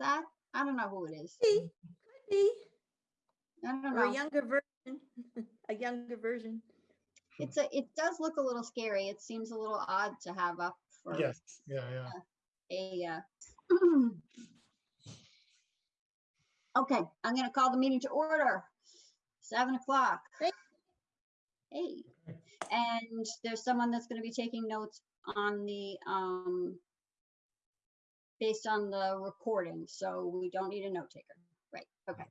that? I don't know who it is. Be, could be, I don't or a younger version, a younger version. It's a, it does look a little scary. It seems a little odd to have up for Yes, yeah, yeah. a, uh, okay, I'm gonna call the meeting to order. Seven o'clock. Hey. Hey, and there's someone that's gonna be taking notes on the, um, based on the recording, so we don't need a note taker. Right, okay,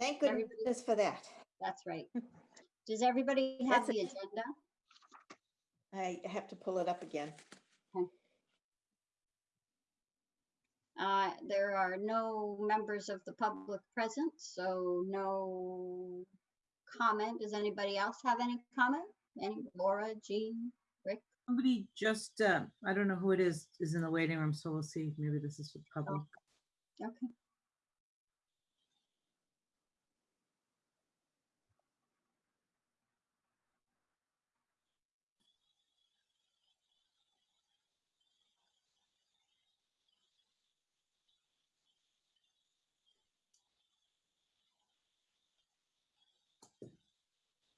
Thank Everybody- goodness for that. that's right. Does everybody have That's the agenda? I have to pull it up again. Uh, there are no members of the public present, so no comment. Does anybody else have any comment? Any, Laura, Jean? Somebody just, uh, I don't know who it is, is in the waiting room, so we'll see. Maybe this is for public. Okay.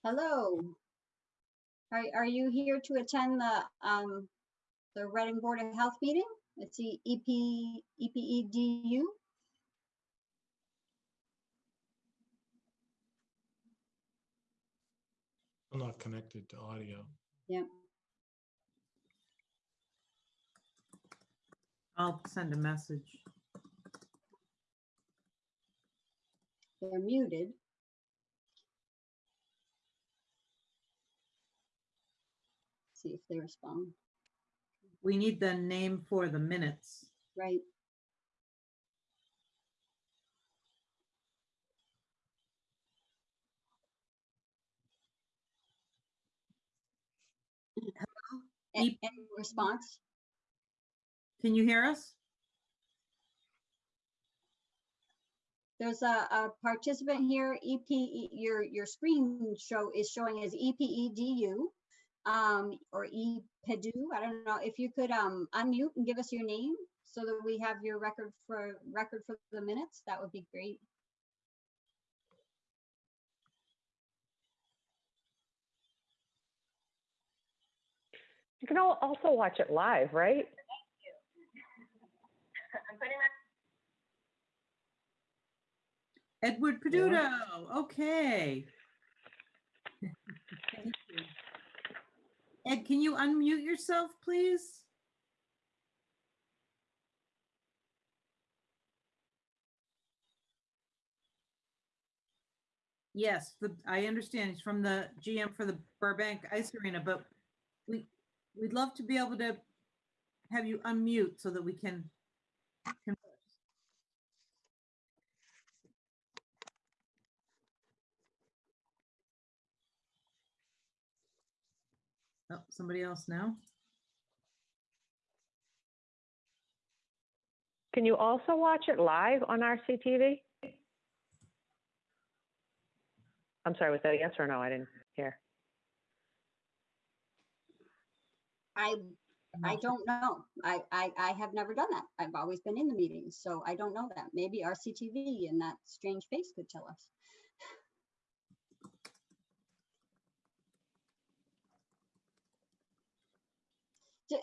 Hello. Are, are you here to attend the, um, the Reading Board of Health meeting? It's the E EP, EPEDU? I'm not connected to audio. I'll send a message. They're muted. See if they respond, We need the name for the minutes. right? A- Ep- Any response? Can you hear us? There's a, a participant here, EP, your, your screen show is showing as E EPEDU. Um, or EPEDU, I don't know, if you could, um, unmute and give us your name so that we have your record for, record for the minutes, that would be great. You can al- also watch it live, right? Thank you. Edward Peduto, okay. Thank you. Ed, can you unmute yourself, please? Yes, the, I understand. He's from the GM for the Burbank Ice Arena, but we, we'd love to be able to have you unmute so that we can converse. Oh, somebody else now? Can you also watch it live on RCTV? I'm sorry, was that a yes or no? I didn't hear. I, I don't know. I, I, I have never done that. I've always been in the meetings, so I don't know that. Maybe RCTV and that strange face could tell us.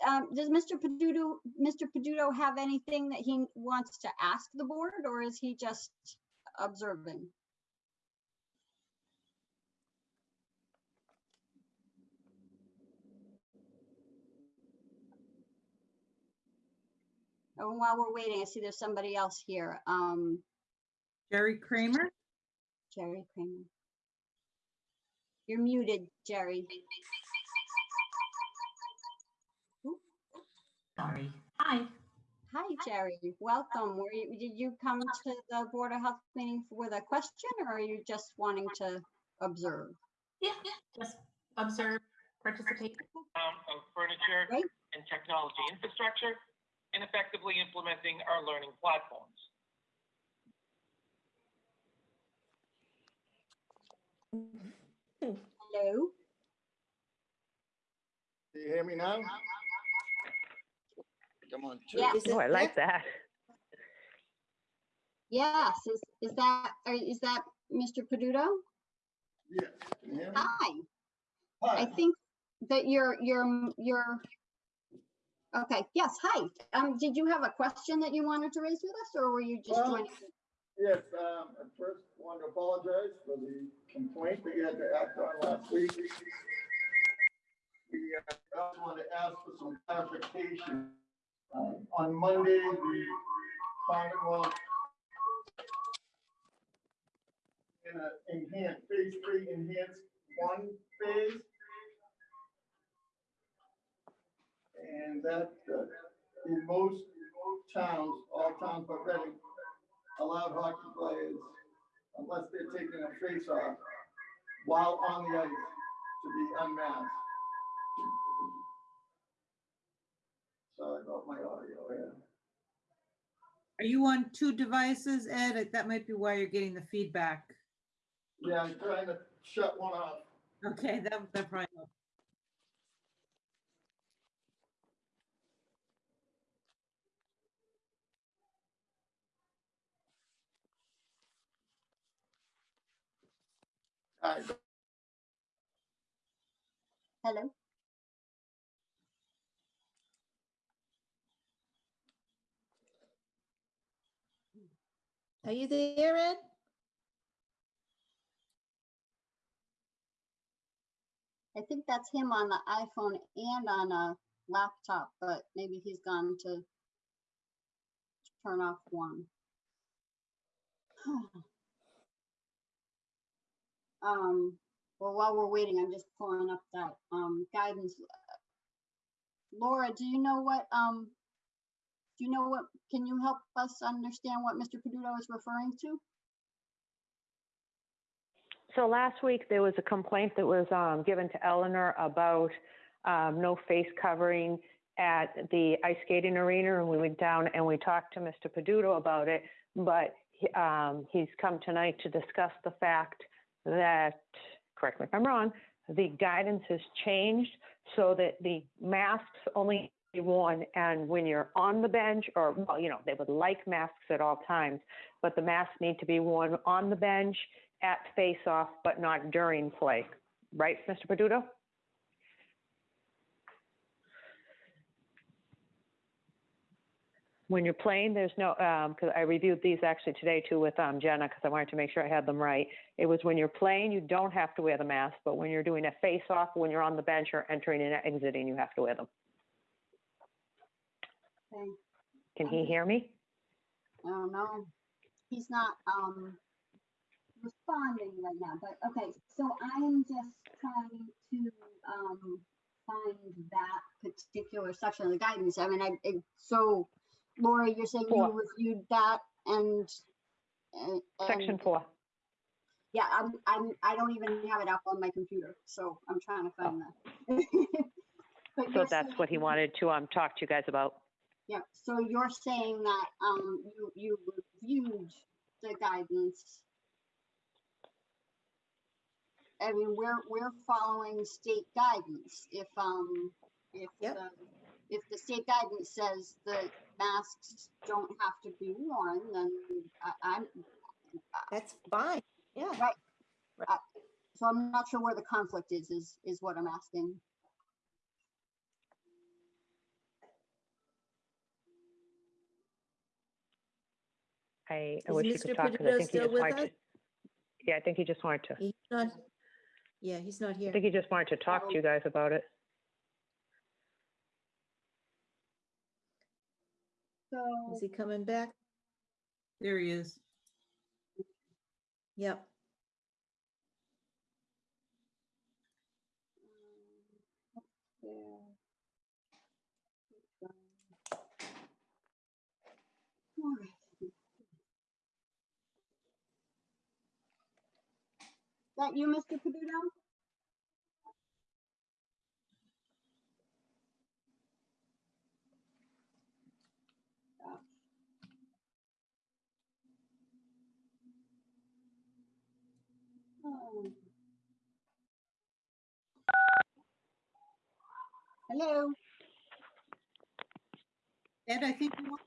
Um, Does Mr. Peduto, Mr. Peduto have anything that he wants to ask the board, or is he just observing? Oh, and while we're waiting, I see there's somebody else here. Um, Jerry Kramer? Jerry Kramer. You're muted, Jerry. Sorry. Hi. Hi, Jerry. Welcome. Were you, did you come to the Board of Health meeting with a question or are you just wanting to observe? Yeah, just observe, participate. um, of furniture Right. and technology infrastructure and effectively implementing our learning platforms. Hello? Do you hear me now? Come on. Yeah. Oh, I like that. Yes, is, is that, uh, that Mr. Peduto? Yes, can you hear me? Hi, I think that you're, you're, you're, okay, yes, hi. Um, did you have a question that you wanted to raise with us, or were you just Well, joining? yes, um, at first wanted to apologize for the complaint that you had to act on last week. We, uh, I also wanted to ask for some clarification. Um, On Monday, the Commonwealth in a enhanced, phase three enhanced one phase. And that, uh, in most towns, all towns but Reading, allowed hockey players, unless they're taking a face off, while on the ice, to be unmasked. Sorry about my audio here. Are you on two devices, Ed? That might be why you're getting the feedback. Yeah, I'm trying to shut one off. Okay, that, that probably helps. Hello? Are you there, Ed? I think that's him on the iPhone and on a laptop, but maybe he's gone to turn off one. Um, well, while we're waiting, I'm just pulling up that, um, guidance. Laura, do you know what, um, do you know what, can you help us understand what Mr. Peduto is referring to? So last week, there was a complaint that was um, given to Eleanor about um, no face covering at the ice skating arena, and we went down and we talked to Mr. Peduto about it, but um, he's come tonight to discuss the fact that, correct me if I'm wrong, the guidance has changed so that the masks only worn and when you're on the bench, or, well, you know, they would like masks at all times, but the masks need to be worn on the bench at face-off, but not during play. Right, Mr. Peduto? When you're playing, there's no, because I reviewed these actually today too with um, Jenna, because I wanted to make sure I had them right. It was when you're playing, you don't have to wear the mask, but when you're doing a face-off, when you're on the bench or entering and exiting, you have to wear them. Can he hear me? I don't know. He's not, um, responding right now, but, okay, so I am just trying to, um, find that particular section of the guidance. I mean, I, it- so Laura, you're saying you reviewed that and, and. Section four. Yeah, I'm, I'm, I don't even have it up on my computer, so I'm trying to find that. So that's what he wanted to um, talk to you guys about. Yeah, so you're saying that, um, you, you reviewed the guidance. I mean, we're, we're following state guidance. If, um, if, Yep. the- if the state guidance says that masks don't have to be worn, then I, I'm, That's fine. Yeah. so I'm not sure where the conflict is, is, is what I'm asking. I, I Is wish you Mr. could talk, because I Peduto think he still just with wanted to. us? Yeah, I think he just wanted to, He's not, yeah, he's not here. I here. think he just wanted to talk to you guys about it. So, Is he coming back? There he is. Yep. That you, Mr. Peduto? Oh. Hello? Ed, I think you want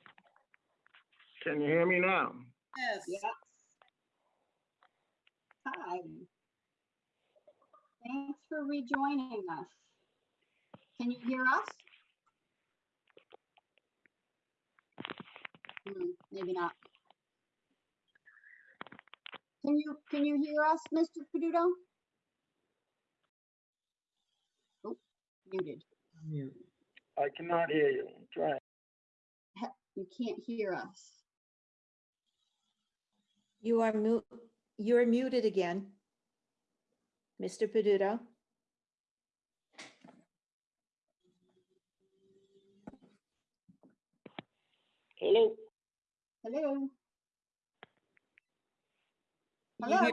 Can you hear me now? Yes. Yes. Hi. Thanks for rejoining us. Can you hear us? Hmm, Maybe not. Can you, can you hear us, Mr. Peduto? Oh, muted. I cannot hear you. Try. You can't hear us. You are mu, you're muted again. Mr. Peduto. Hello? Hello? Hello?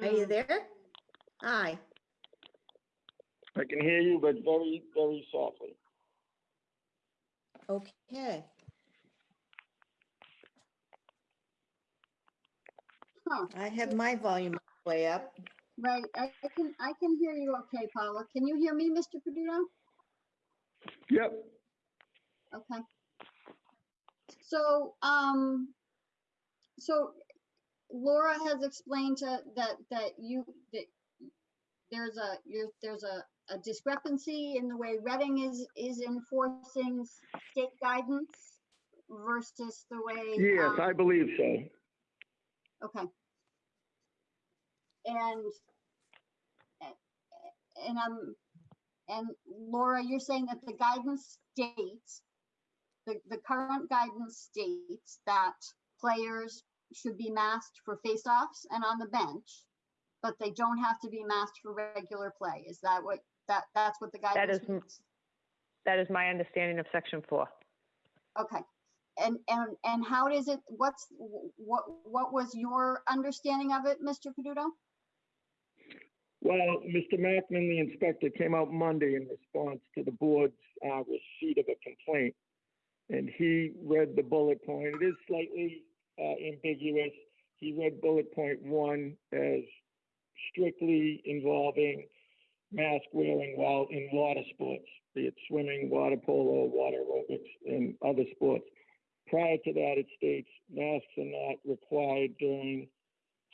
Are you there? Hi. I can hear you, but very, very softly. Okay. Huh. I have my volume way up. Right, I I can, I can hear you okay, Paula. Can you hear me, Mr. Peduto? Yep. Okay. So, um, so Laura has explained to, that, that you, that there's a, you're, there's a, a discrepancy in the way Reading is, is enforcing state guidance versus the way. Yes, um, I believe so. Okay. And, and I'm, and Laura, you're saying that the guidance states, the, the current guidance states that players should be masked for face-offs and on the bench, but they don't have to be masked for regular play. Is that what, that, that's what the guidance that is means? that is my understanding of section four. Okay. And, and, and how does it, what's, what, what was your understanding of it, Mr. Peduto? Well, Mr. Mackman, the inspector, came out Monday in response to the board's uh, receipt of a complaint. And he read the bullet point. It is slightly uh, ambiguous. He read bullet point one as strictly involving mask wearing while in water sports, be it swimming, water polo, water aerobics, and other sports. Prior to that, it states masks are not required during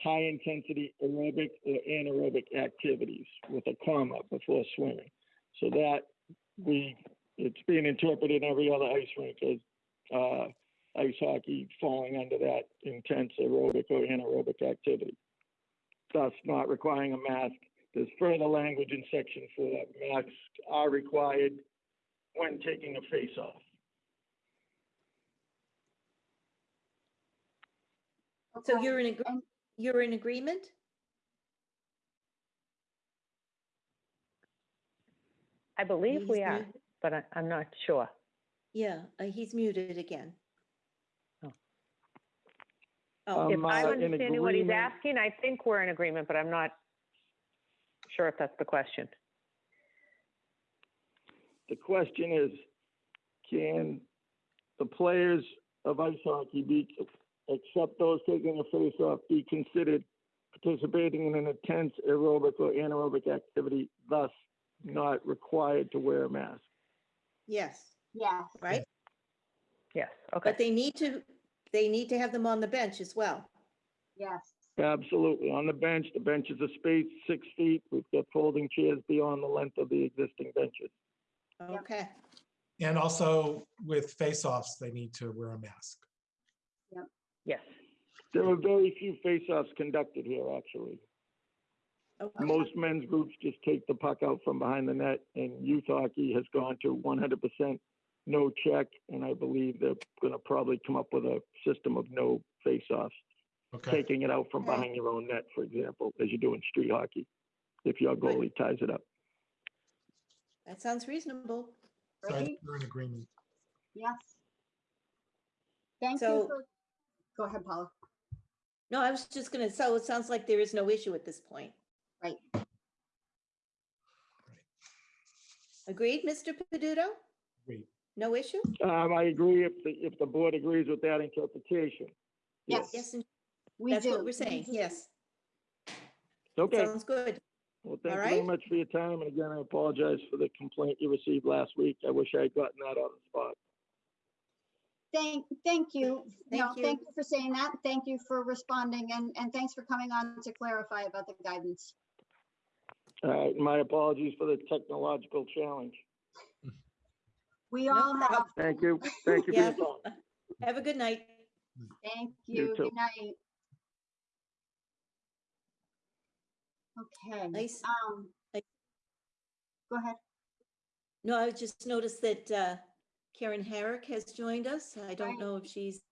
high-intensity aerobic or anaerobic activities with a comma before swimming. So that we, it's being interpreted in every other ice rink as uh, ice hockey falling under that intense aerobic or anaerobic activity. Thus not requiring a mask. There's further language in section four. that Masks are required when taking a face-off. So you're in, agree- and- you're in agreement? I believe He's we are, muted. but I, I'm not sure. Yeah, uh, he's muted again. Oh. Oh, If Um, I'm uh, in understanding what he's asking, I think we're in agreement, but I'm not sure if that's the question. The question is, can the players of ice hockey be, except those taking a face-off, be considered participating in an intense aerobic or anaerobic activity, thus not required to wear a mask? yes, Yeah. right? Yes, okay. But they need to, they need to have them on the bench as well. yes. Absolutely. On the bench, the benches are spaced six feet. We've got folding chairs beyond the length of the existing benches. Okay, And also with face-offs, they need to wear a mask. Yes. There are very few face-offs conducted here, actually. okay. Most men's groups just take the puck out from behind the net, and youth hockey has gone to 100% no check, and I believe they're going to probably come up with a system of no face-offs, Okay, taking it out from Okay. behind your own net, for example, as you do in street hockey, if your Right. goalie ties it up. That sounds reasonable. so I Right? think we're in agreement. Yes. Thank you So- for, go ahead, Paula. No, I was just gonna, so it sounds like there is no issue at this point. Right. Agreed, Mr. Peduto? Agreed. No issue? Um, I agree if the, if the board agrees with that interpretation. Yes. Yes, and We that's do. what we're saying, do. yes. Okay, Sounds good. Well, thank you All very right. much for your time, and again, I apologize for the complaint you received last week. I wish I had gotten that on the spot. Thank, thank you. No, Thank you. Thank you for saying that. Thank you for responding and, and thanks for coming on to clarify about the guidance. All right, my apologies for the technological challenge. We No all have, Thank you, thank you for Yeah. time. Have a good night. thank You you. too. Good night. Okay. Nice. Um. I- Go ahead. No, I just noticed that uh, Karen Herrick has joined us. I don't Right. know if she's.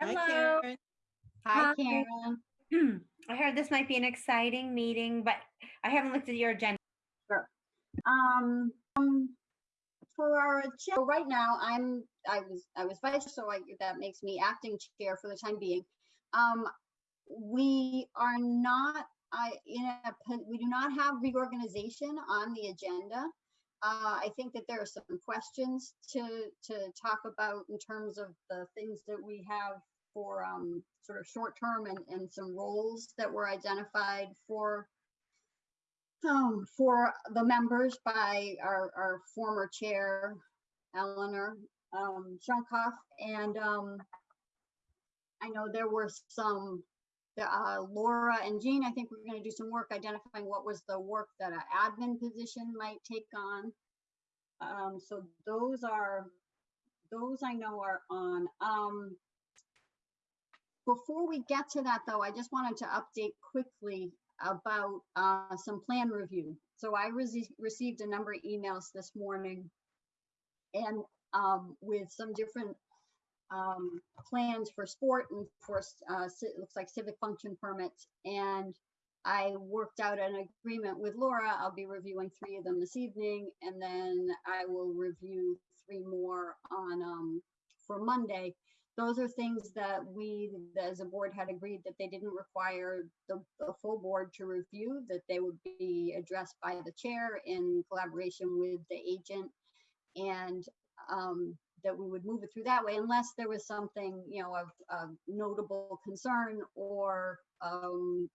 Hi, Hello. Karen. Hi, Hi. Karen. I heard this might be an exciting meeting, but I haven't looked at your agenda. Sure. Um, um, for our, agenda right now, I'm, I was, I was vice, so I, that makes me acting chair for the time being. Um, we are not, I, in a, we do not have reorganization on the agenda. Uh, I think that there are some questions to, to talk about in terms of the things that we have for, um, sort of short term and, and some roles that were identified for um, for the members by our, our former chair, Eleanor um, Shunkoff. And um, I know there were some, uh, Laura and Jean, I think we're going to do some work identifying what was the work that an admin position might take on. Um, so those are, those I know are on. Um, before we get to that, though, I just wanted to update quickly about uh, some plan review. So I rece- received a number of emails this morning and um, with some different um, plans for sport and for, uh, it looks like civic function permits. And I worked out an agreement with Laura. I'll be reviewing three of them this evening, and then I will review three more on, um, for Monday those are things that we, as a board, had agreed that they didn't require the, the full board to review, that they would be addressed by the chair in collaboration with the agent. And um, that we would move it through that way unless there was something, you know, of, of notable concern or um,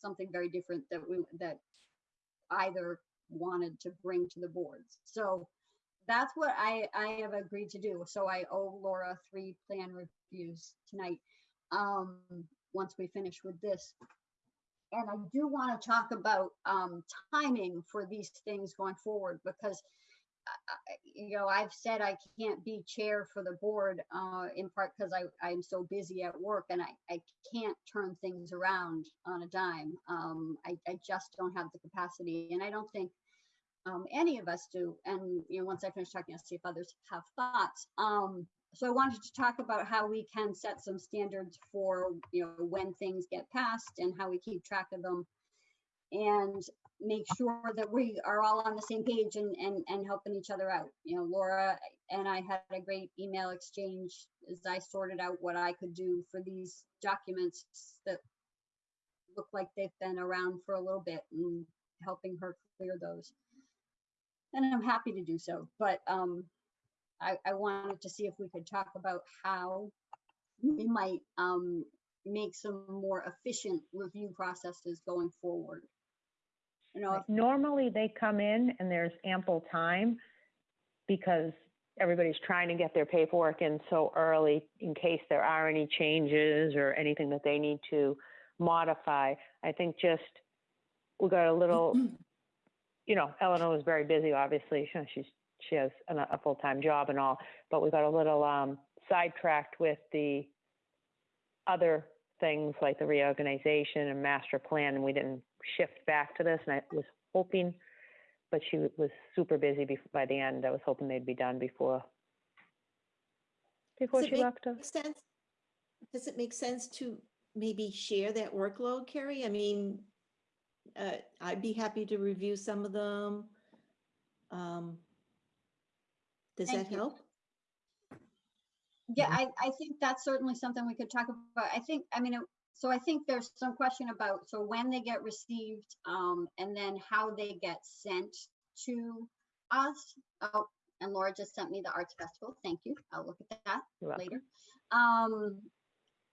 something very different that we, that either wanted to bring to the boards. So that's what I, I have agreed to do. So I owe Laura three plan reviews tonight, um, once we finish with this. And I do want to talk about, um, timing for these things going forward because you know, I've said I can't be chair for the board, uh, in part because I, I'm so busy at work and I, I can't turn things around on a dime. Um, I, I just don't have the capacity and I don't think um, any of us do. And, you know, once I finish talking, I'll see if others have thoughts. Um, so I wanted to talk about how we can set some standards for, you know, when things get passed and how we keep track of them. And make sure that we are all on the same page and, and, and helping each other out. You know, Laura and I had a great email exchange as I sorted out what I could do for these documents that look like they've been around for a little bit and helping her clear those and I'm happy to do so. But um, I, I wanted to see if we could talk about how we might um, make some more efficient review processes going forward. You know, Normally, they come in and there's ample time because everybody's trying to get their paperwork in so early in case there are any changes or anything that they need to modify. I think just, we got a little, you know, Eleanor was very busy, obviously. She- She's, she has a, a full-time job and all, but we got a little um, sidetracked with the other things like the reorganization and master plan, and we didn't shift back to this. And I was hoping, but she was super busy bef- by the end. I was hoping they'd be done before before Does it she make left us. make sense? Does it make sense to maybe share that workload, Carrie? I mean, uh, I'd be happy to review some of them. Um, Does Thank that you. help? yeah, I, I think that's certainly something we could talk about. I think, I mean, it- so I think there's some question about, so when they get received um, and then how they get sent to us. Oh, and Laura just sent me the arts festival. Thank you. I'll look at that. You're later. Um,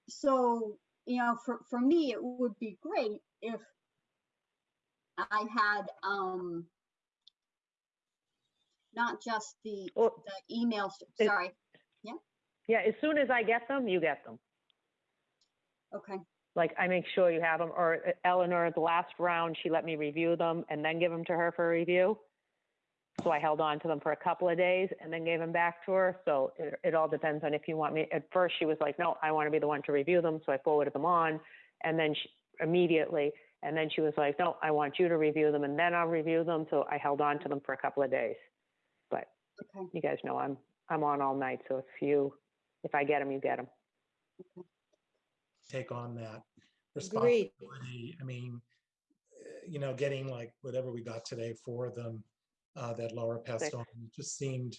so, you know, for, for me, it would be great if I had, um, not just the, Well, the emails, sorry, Yeah, as soon as I get them, you get them. okay, Like, I make sure you have them, or uh, Eleanor, the last round, she let me review them and then give them to her for review. So I held on to them for a couple of days and then gave them back to her. So it, it all depends on if you want me, at first she was like, no, I want to be the one to review them, so I forwarded them on. And then she, immediately, and then she was like, no, I want you to review them and then I'll review them. So I held on to them for a couple of days. But okay, you guys know I'm, I'm on all night, so if you, if I get them, you get them. Take on that Agreed. responsibility. I mean, eh, you know, getting like whatever we got today, for them uh, that Laura passed Six. on, it just seemed,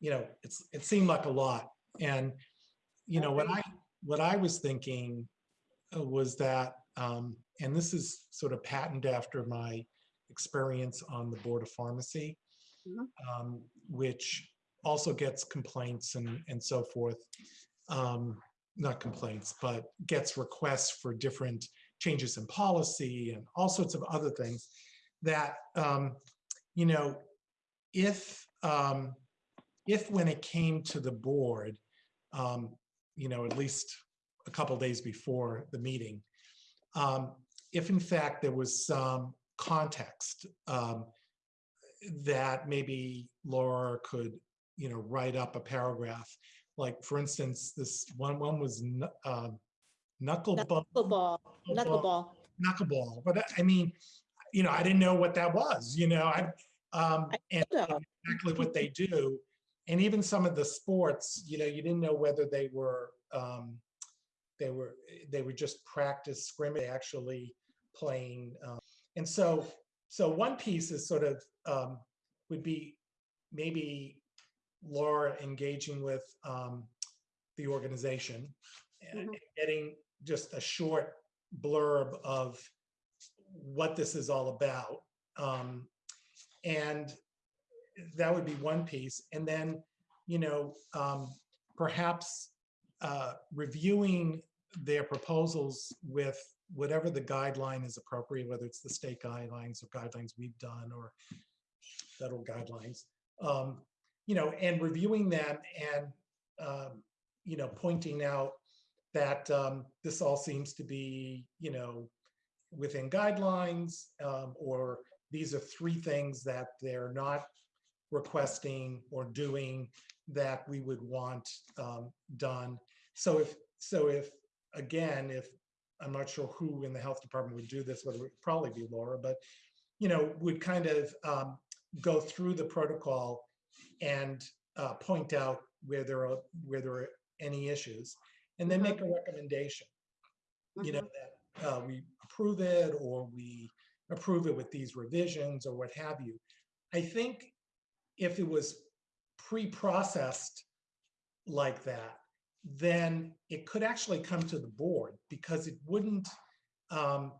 you know, it's, it seemed like a lot. And, you know, what I, what I was thinking uh, was that, um, and this is sort of patterned after my experience on the Board of Pharmacy, Mhm. um, which also gets complaints and, and so forth. Um, not complaints, but gets requests for different changes in policy and all sorts of other things that, um, you know, if, um, if when it came to the board, um, you know, at least a couple days before the meeting, um, if in fact there was some context um, that maybe Laura could, you know, write up a paragraph. Like, for instance, this one, one was um, knuckleball, Knuckleball, knuckleball. knuckleball, but I- I mean, you know, I didn't know what that was, you know, I, um, and know. exactly what they do. And even some of the sports, you know, you didn't know whether they were, um, they were, they were just practice scrimmage, actually playing. um, And so, so one piece is sort of, um, would be maybe Laura engaging with, um, the organization and Mhm. getting just a short blurb of what this is all about. Um, and that would be one piece. And then, you know, um, perhaps uh, reviewing their proposals with whatever the guideline is appropriate, whether it's the state guidelines or guidelines we've done or federal guidelines, um, you know, and reviewing them and, um, you know, pointing out that um, this all seems to be, you know, within guidelines, um, or these are three things that they're not requesting or doing that we would want um, done. So if, so if, again, if, I'm not sure who in the health department would do this, whether it would probably be Laura, but, you know, would kind of um, go through the protocol and uh, point out where there are, where there are any issues, and then Mhm. make a recommendation you know, mhm, that uh, we approve it or we approve it with these revisions or what have you. I think if it was pre-processed like that, then it could actually come to the board because it wouldn't, um,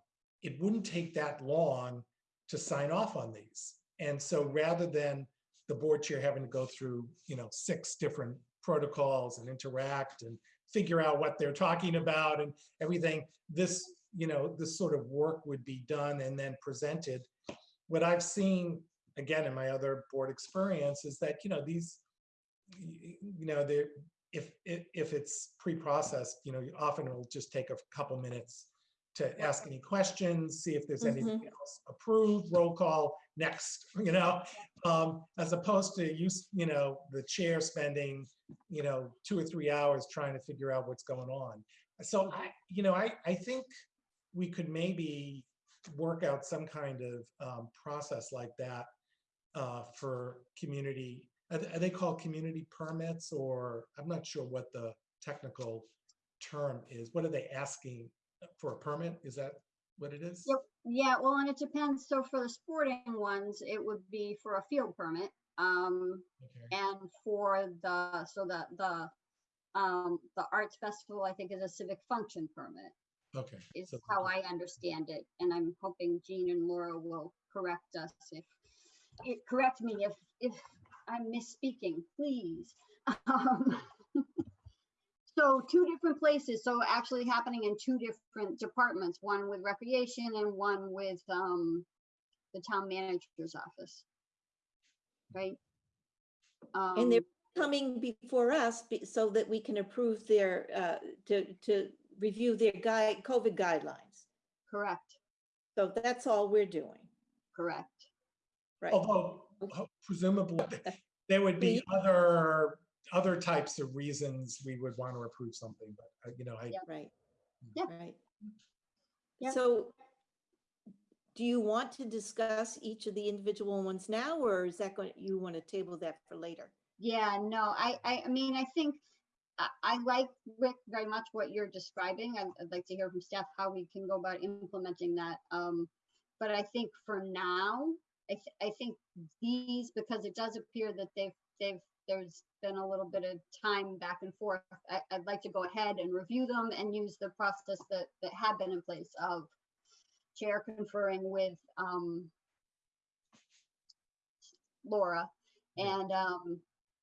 it wouldn't take that long to sign off on these. And so rather than the board chair having to go through, you know, six different protocols and interact and figure out what they're talking about and everything, this, you know, this sort of work would be done and then presented. What I've seen, again, in my other board experience is that, you know, these, you know, they're, if, if, if it's pre-processed, you know, often it'll just take a couple minutes to ask any questions, see if there's mm-hmm. anything else approved, roll call, next, you know? Um, as opposed to use, you know, the chair spending, you know, two or three hours trying to figure out what's going on. So I, you know, I, I think we could maybe work out some kind of um, process like that uh, for community, are they called community permits or, I'm not sure what the technical term is. What are they asking for a permit? Is that what it is? Yep. Yeah, well, and it depends. So for the sporting ones, it would be for a field permit. Um, Okay. and for the, so the, the, um, the arts festival, I think is a civic function permit, Okay. is so- how I understand it. And I'm hoping Jean and Laura will correct us if, it, correct me if, if I'm misspeaking, please. Um, So two different places, so actually happening in two different departments, one with recreation and one with, um, the town manager's office. Right? And they're Um, coming before us be- so that we can approve their, uh, to, to review their guide, COVID guidelines. Correct, So that's all we're doing, correct. right? Although presumably there would be other, other types of reasons we would want to approve something, but uh, you know, I, Yeah. Right. Yeah. Right. Yeah. So do you want to discuss each of the individual ones now, or is that going, you want to table that for later? Yeah, no, I, I, I mean, I think, I, I like, Rick, very much what you're describing. I'd, I'd like to hear from staff how we can go about implementing that. Um, but I think for now, I, th- I think these, because it does appear that they've, they've, there's been a little bit of time back and forth. I, I'd like to go ahead and review them and use the process that, that had been in place of chair conferring with, um, Laura and, um,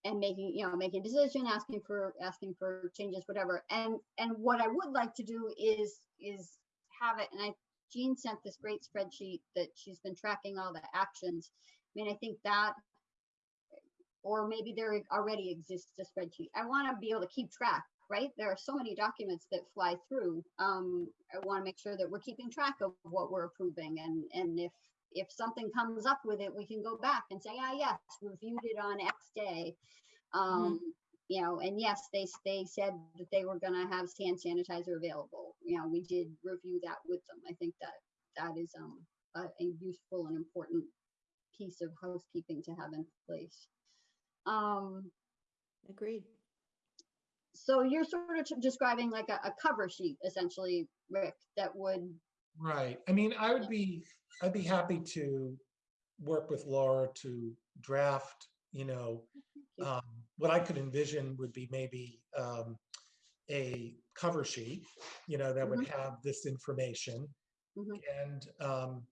and making, you know, making a decision, asking for, asking for changes, whatever. And, and what I would like to do is, is have it, and I, Jean sent this great spreadsheet that she's been tracking all the actions. I mean, I think that, or maybe there already exists a spreadsheet. I want to be able to keep track, right? There are so many documents that fly through. Um, I want to make sure that we're keeping track of what we're approving and, and if, if something comes up with it, we can go back and say, ah, yes, reviewed it on X day. Um, you know, and yes, they, they said that they were gonna have hand sanitizer available. You know, we did review that with them. I think that that is, um, a, a useful and important piece of housekeeping to have in place. Um, Agreed. so you're sort of t- describing like a, a cover sheet essentially, Rick, that would, right. I mean, I would be, I'd be happy to work with Laura to draft, you know, um, what I could envision would be maybe um, a cover sheet, you know, that would have this information. Mhm. And, um,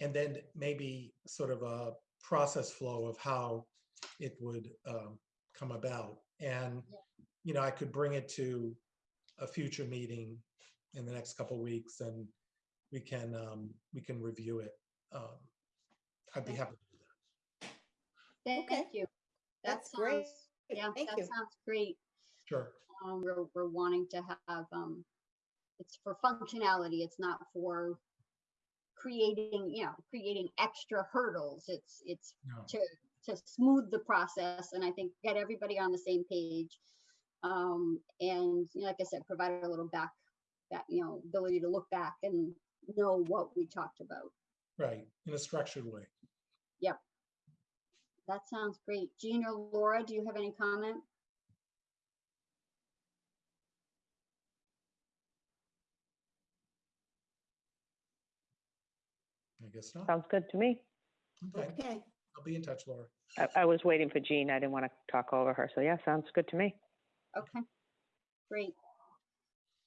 and then maybe sort of a process flow of how it would um, come about. And, you know, I could bring it to a future meeting in the next couple weeks and we can, um, we can review it. Um, I'd be happy to do that. thank Okay. you. That That's great. sounds- Yeah, Thank that you. sounds great. Sure. um, we're, we're wanting to have, um, it's for functionality, it's not for creating, you know, creating extra hurdles. It's, it's No. to, to smooth the process and I think get everybody on the same page. Um, and you know, like I said, provide a little back, that, you know, ability to look back and know what we talked about. Right, in a structured way. Yep. That sounds great. Jean or Laura, do you have any comment? I guess not. Sounds good to me. Okay, Okay. I'll be in touch, Laura. I, I was waiting for Jean. I didn't want to talk over her. So yeah, sounds good to me. Okay, great.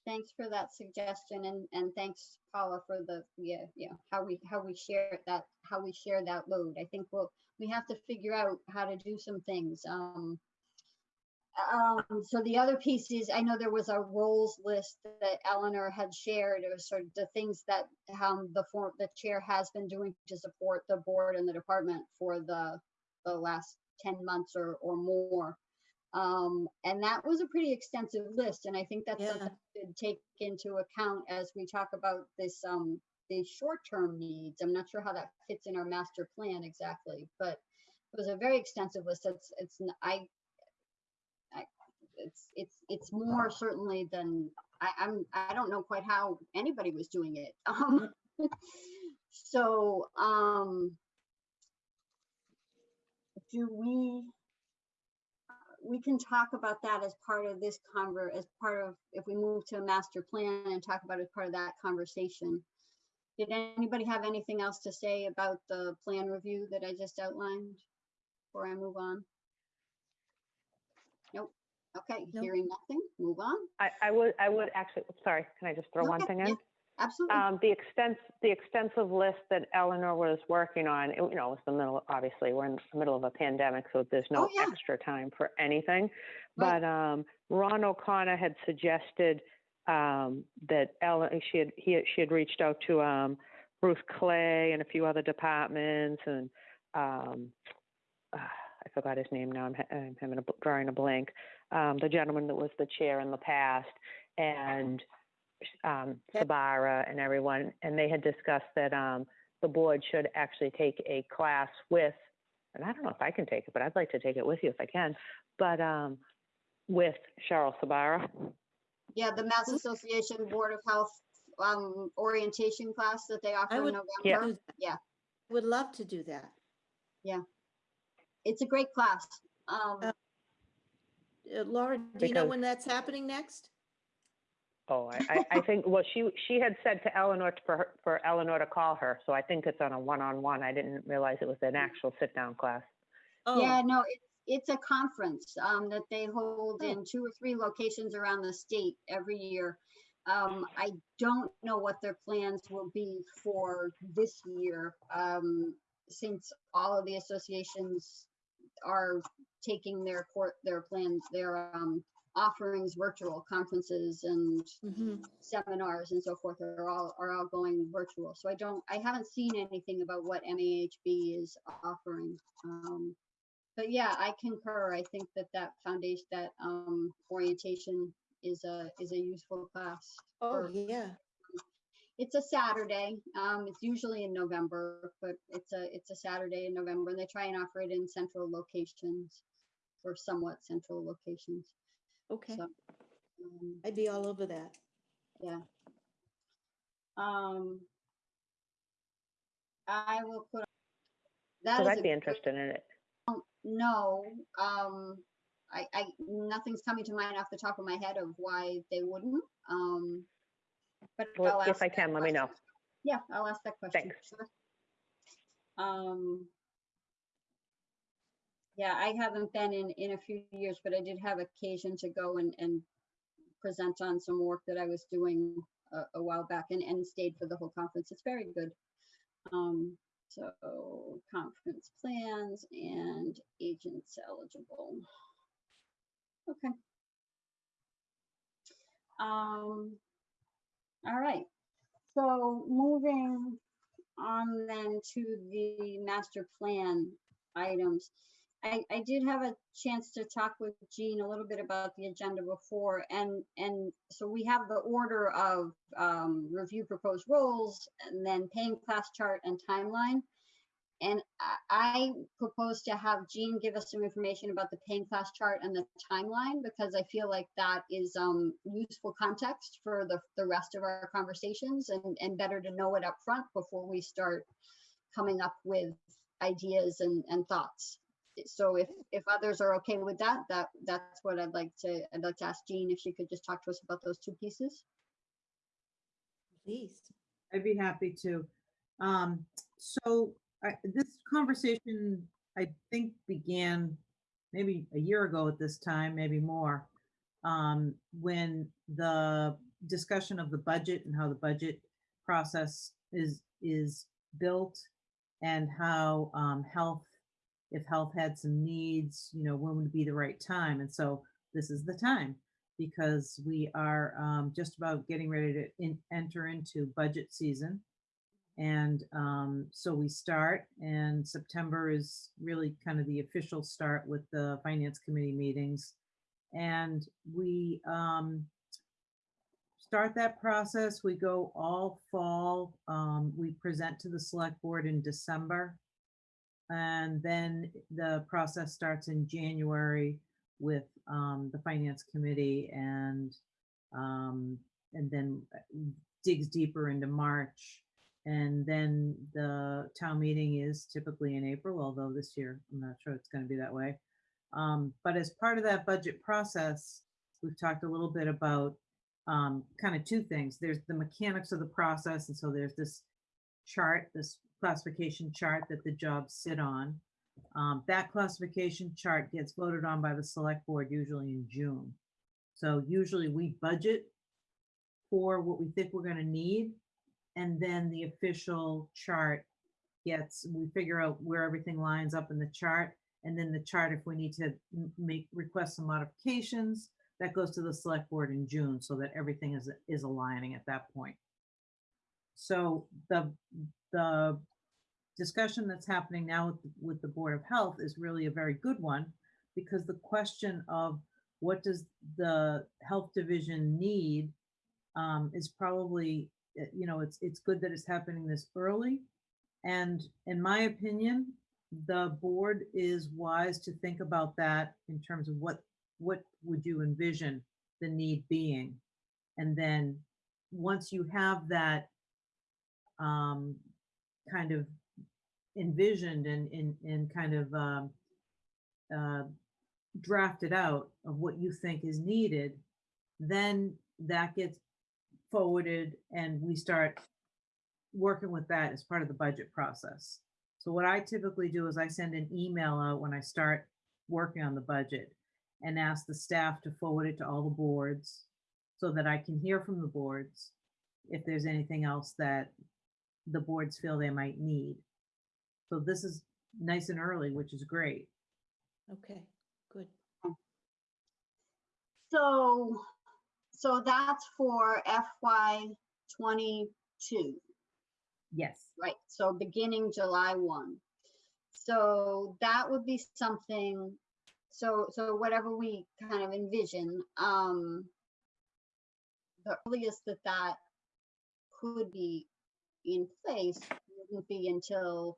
Thanks for that suggestion and, and thanks Paula for the, yeah, yeah, how we, how we share that, how we share that load. I think we'll, we have to figure out how to do some things. Um, um, so the other piece is, I know there was a roles list that Eleanor had shared. It was sort of the things that, um, the form, the chair has been doing to support the board and the department for the, the last ten months or, or more. Um, and that was a pretty extensive list, and I think that's Yeah. something to take into account as we talk about this, um, these short-term needs. I'm not sure how that fits in our master plan exactly, but it was a very extensive list. It's, it's, I, it's, it's, it's more certainly than, I, I'm, I don't know quite how anybody was doing it. Um, so, um, do we, we can talk about that as part of this conver, as part of, if we move to a master plan and talk about it as part of that conversation. Did anybody have anything else to say about the plan review that I just outlined before I move on? Nope. Okay, Nope. hearing nothing, move on. I, I would, I would actually, sorry, can I just throw one Okay, thing yeah. in? Absolutely. Um, the extens, the extensive list that Eleanor was working on, it- you know, it's the middle, obviously, we're in the middle of a pandemic, so there's no Oh, yeah. extra time for anything. Right. But, um, Ron O'Connor had suggested, um, that Ellen, she had, he, she had reached out to, um, Bruce Clay and a few other departments and um, uh, I forgot his name now. I'm, ha- I'm having a drawing a blank. Um, the gentleman that was the chair in the past and um, Sbarra and everyone, and they had discussed that um, the board should actually take a class with, and I don't know if I can take it, but I'd like to take it with you if I can, but um, with Cheryl Sbarra. Yeah, the Mass Association Board of Health um, orientation class that they offer in would- Yeah. November. Do. Yeah. Would love to do that. Yeah. It's a great class. Um, Uh, Uh, Laura, do you know Because- when that's happening next? Oh, I, I, I think, well, she, she had said to Eleanor, to- for, her- for Eleanor to call her, so I think it's on a one-on-one. I didn't realize it was an actual sit-down class. Yeah, Oh, no, it's, it's a conference um, that they hold Oh. in two or three locations around the state every year. Um, I don't know what their plans will be for this year, um, since all of the associations are taking their court, their plans, their um, offerings, virtual conferences and mhm. seminars and so forth are all, are all going virtual. So I don't, I haven't seen anything about what MAHB is offering. Um, But yeah, I concur. I think that that foundation, that um, orientation is a, is a useful class. Oh, for- yeah. It's a Saturday. Um, it's usually in November, but it's a, it's a Saturday in November and they try and offer it in central locations or somewhat central locations. Okay. So, um, I'd be all over that. yeah. Um. I will put. that Because is I'd be interested in it. No, um, I, I, nothing's coming to mind off the top of my head of why they wouldn't, um. But Well, I'll if ask I that can, let me know. Yeah, I'll ask that question. Thanks. sure. Um. Yeah, I haven't been in, in a few years, but I did have occasion to go and, and present on some work that I was doing a, a while back and, and stayed for the whole conference. It's very good. Um, so conference plans and agents eligible. Okay. Um, all right. So moving on then to the master plan items. I, I did have a chance to talk with Jean a little bit about the agenda before, and, and so we have the order of um, review proposed roles, and then paying class chart and timeline. And I, propose to have Jean give us some information about the paying class chart and the timeline, because I feel like that is um, useful context for the, the rest of our conversations and, and better to know it up front before we start coming up with ideas and, and thoughts. So if, if others are okay with that, that, that's what I'd like to, I'd like to ask Jean if she could just talk to us about those two pieces. Please. I'd be happy to. Um, so I, this conversation, I think began maybe a year ago at this time, maybe more. Um, when the discussion of the budget and how the budget process is, is built and how, um, health, if health had some needs, you know, when would be the right time? And so this is the time because we are um, just about getting ready to in, enter into budget season. And um, so we start, and September is really kind of the official start with the finance committee meetings. And we um, start that process. We go all fall. Um, we present to the select board in December. And then the process starts in January with um, the finance committee and um, and then uh, digs deeper into March. And then the town meeting is typically in April, although this year I'm not sure it's going to be that way. Um, but as part of that budget process, we've talked a little bit about um, kind of two things. There's the mechanics of the process, and so there's this chart, this classification chart that the jobs sit on. Um, that classification chart gets voted on by the select board usually in June. So usually we budget for what we think we're gonna need. And then the official chart gets, we figure out where everything lines up in the chart. And then the chart, if we need to make, request some modifications, that goes to the select board in June so that everything is, is aligning at that point. so the, the discussion that's happening now with, with the Board of Health is really a very good one because the question of what does the health division need um, is probably, uh, you know, it's, it's good that it's happening this early. And in my opinion, the board is wise to think about that in terms of what, what would you envision the need being? And then, once you have that um, kind of envisioned and, and, and kind of um, uh, drafted out of what you think is needed, then that gets forwarded and we start working with that as part of the budget process. So what I typically do is I send an email out when I start working on the budget and ask the staff to forward it to all the boards so that I can hear from the boards if there's anything else that the boards feel they might need. So this is nice and early, which is great. Okay, good. So, so that's for FY twenty-two. Yes. Right, so beginning July one. So that would be something, so, so whatever we kind of envision, um, the earliest that that could be in place wouldn't be until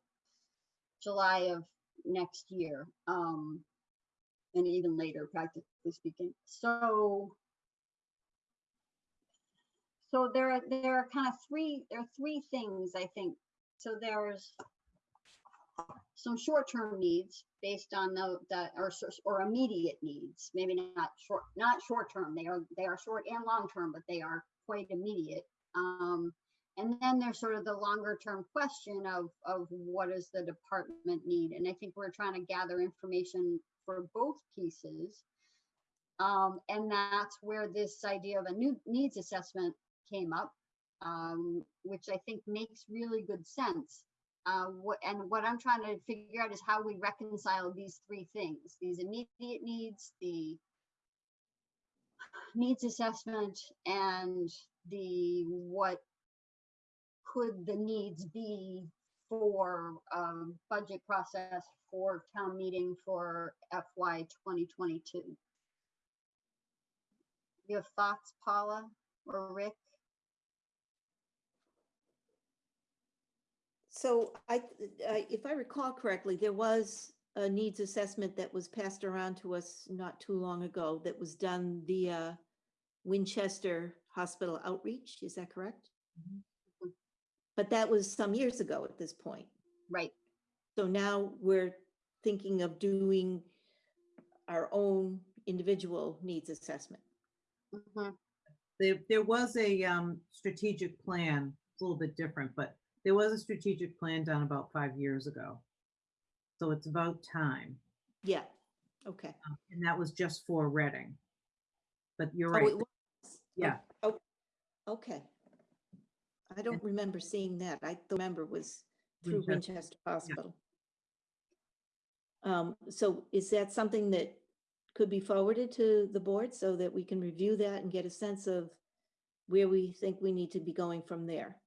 July of next year, um, and even later, practically speaking. So, so there are, there are kind of three, there are three things, I think. So there's some short-term needs based on the, the, or, or immediate needs, maybe not short, not short-term, they are, they are short and long-term, but they are quite immediate. Um, and then there's sort of the longer-term question of, of what does the department need? And I think we're trying to gather information for both pieces. Um, and that's where this idea of a new needs assessment came up, um, which I think makes really good sense. Uh, what, and what I'm trying to figure out is how we reconcile these three things, these immediate needs, the needs assessment, and the what could the needs be for um, budget process for town meeting for FY 2022. You have thoughts, Paula or Rick? So I, I- if I recall correctly, there was a needs assessment that was passed around to us not too long ago that was done via Winchester Hospital Outreach, is that correct? Mhm. But that was some years ago at this point. Right, So now we're thinking of doing our own individual needs assessment. mhm, There, there was a um, strategic plan, it's a little bit different, but there was a strategic plan done about five years ago. So it's about time, Yeah, okay. um, and that was just for Reading. But you're Oh, right, it was? yeah. Oh, okay. I don't remember seeing that. I remember was through Winchester, Winchester Hospital. Um, so is that something that could be forwarded to the board so that we can review that and get a sense of where we think we need to be going from there?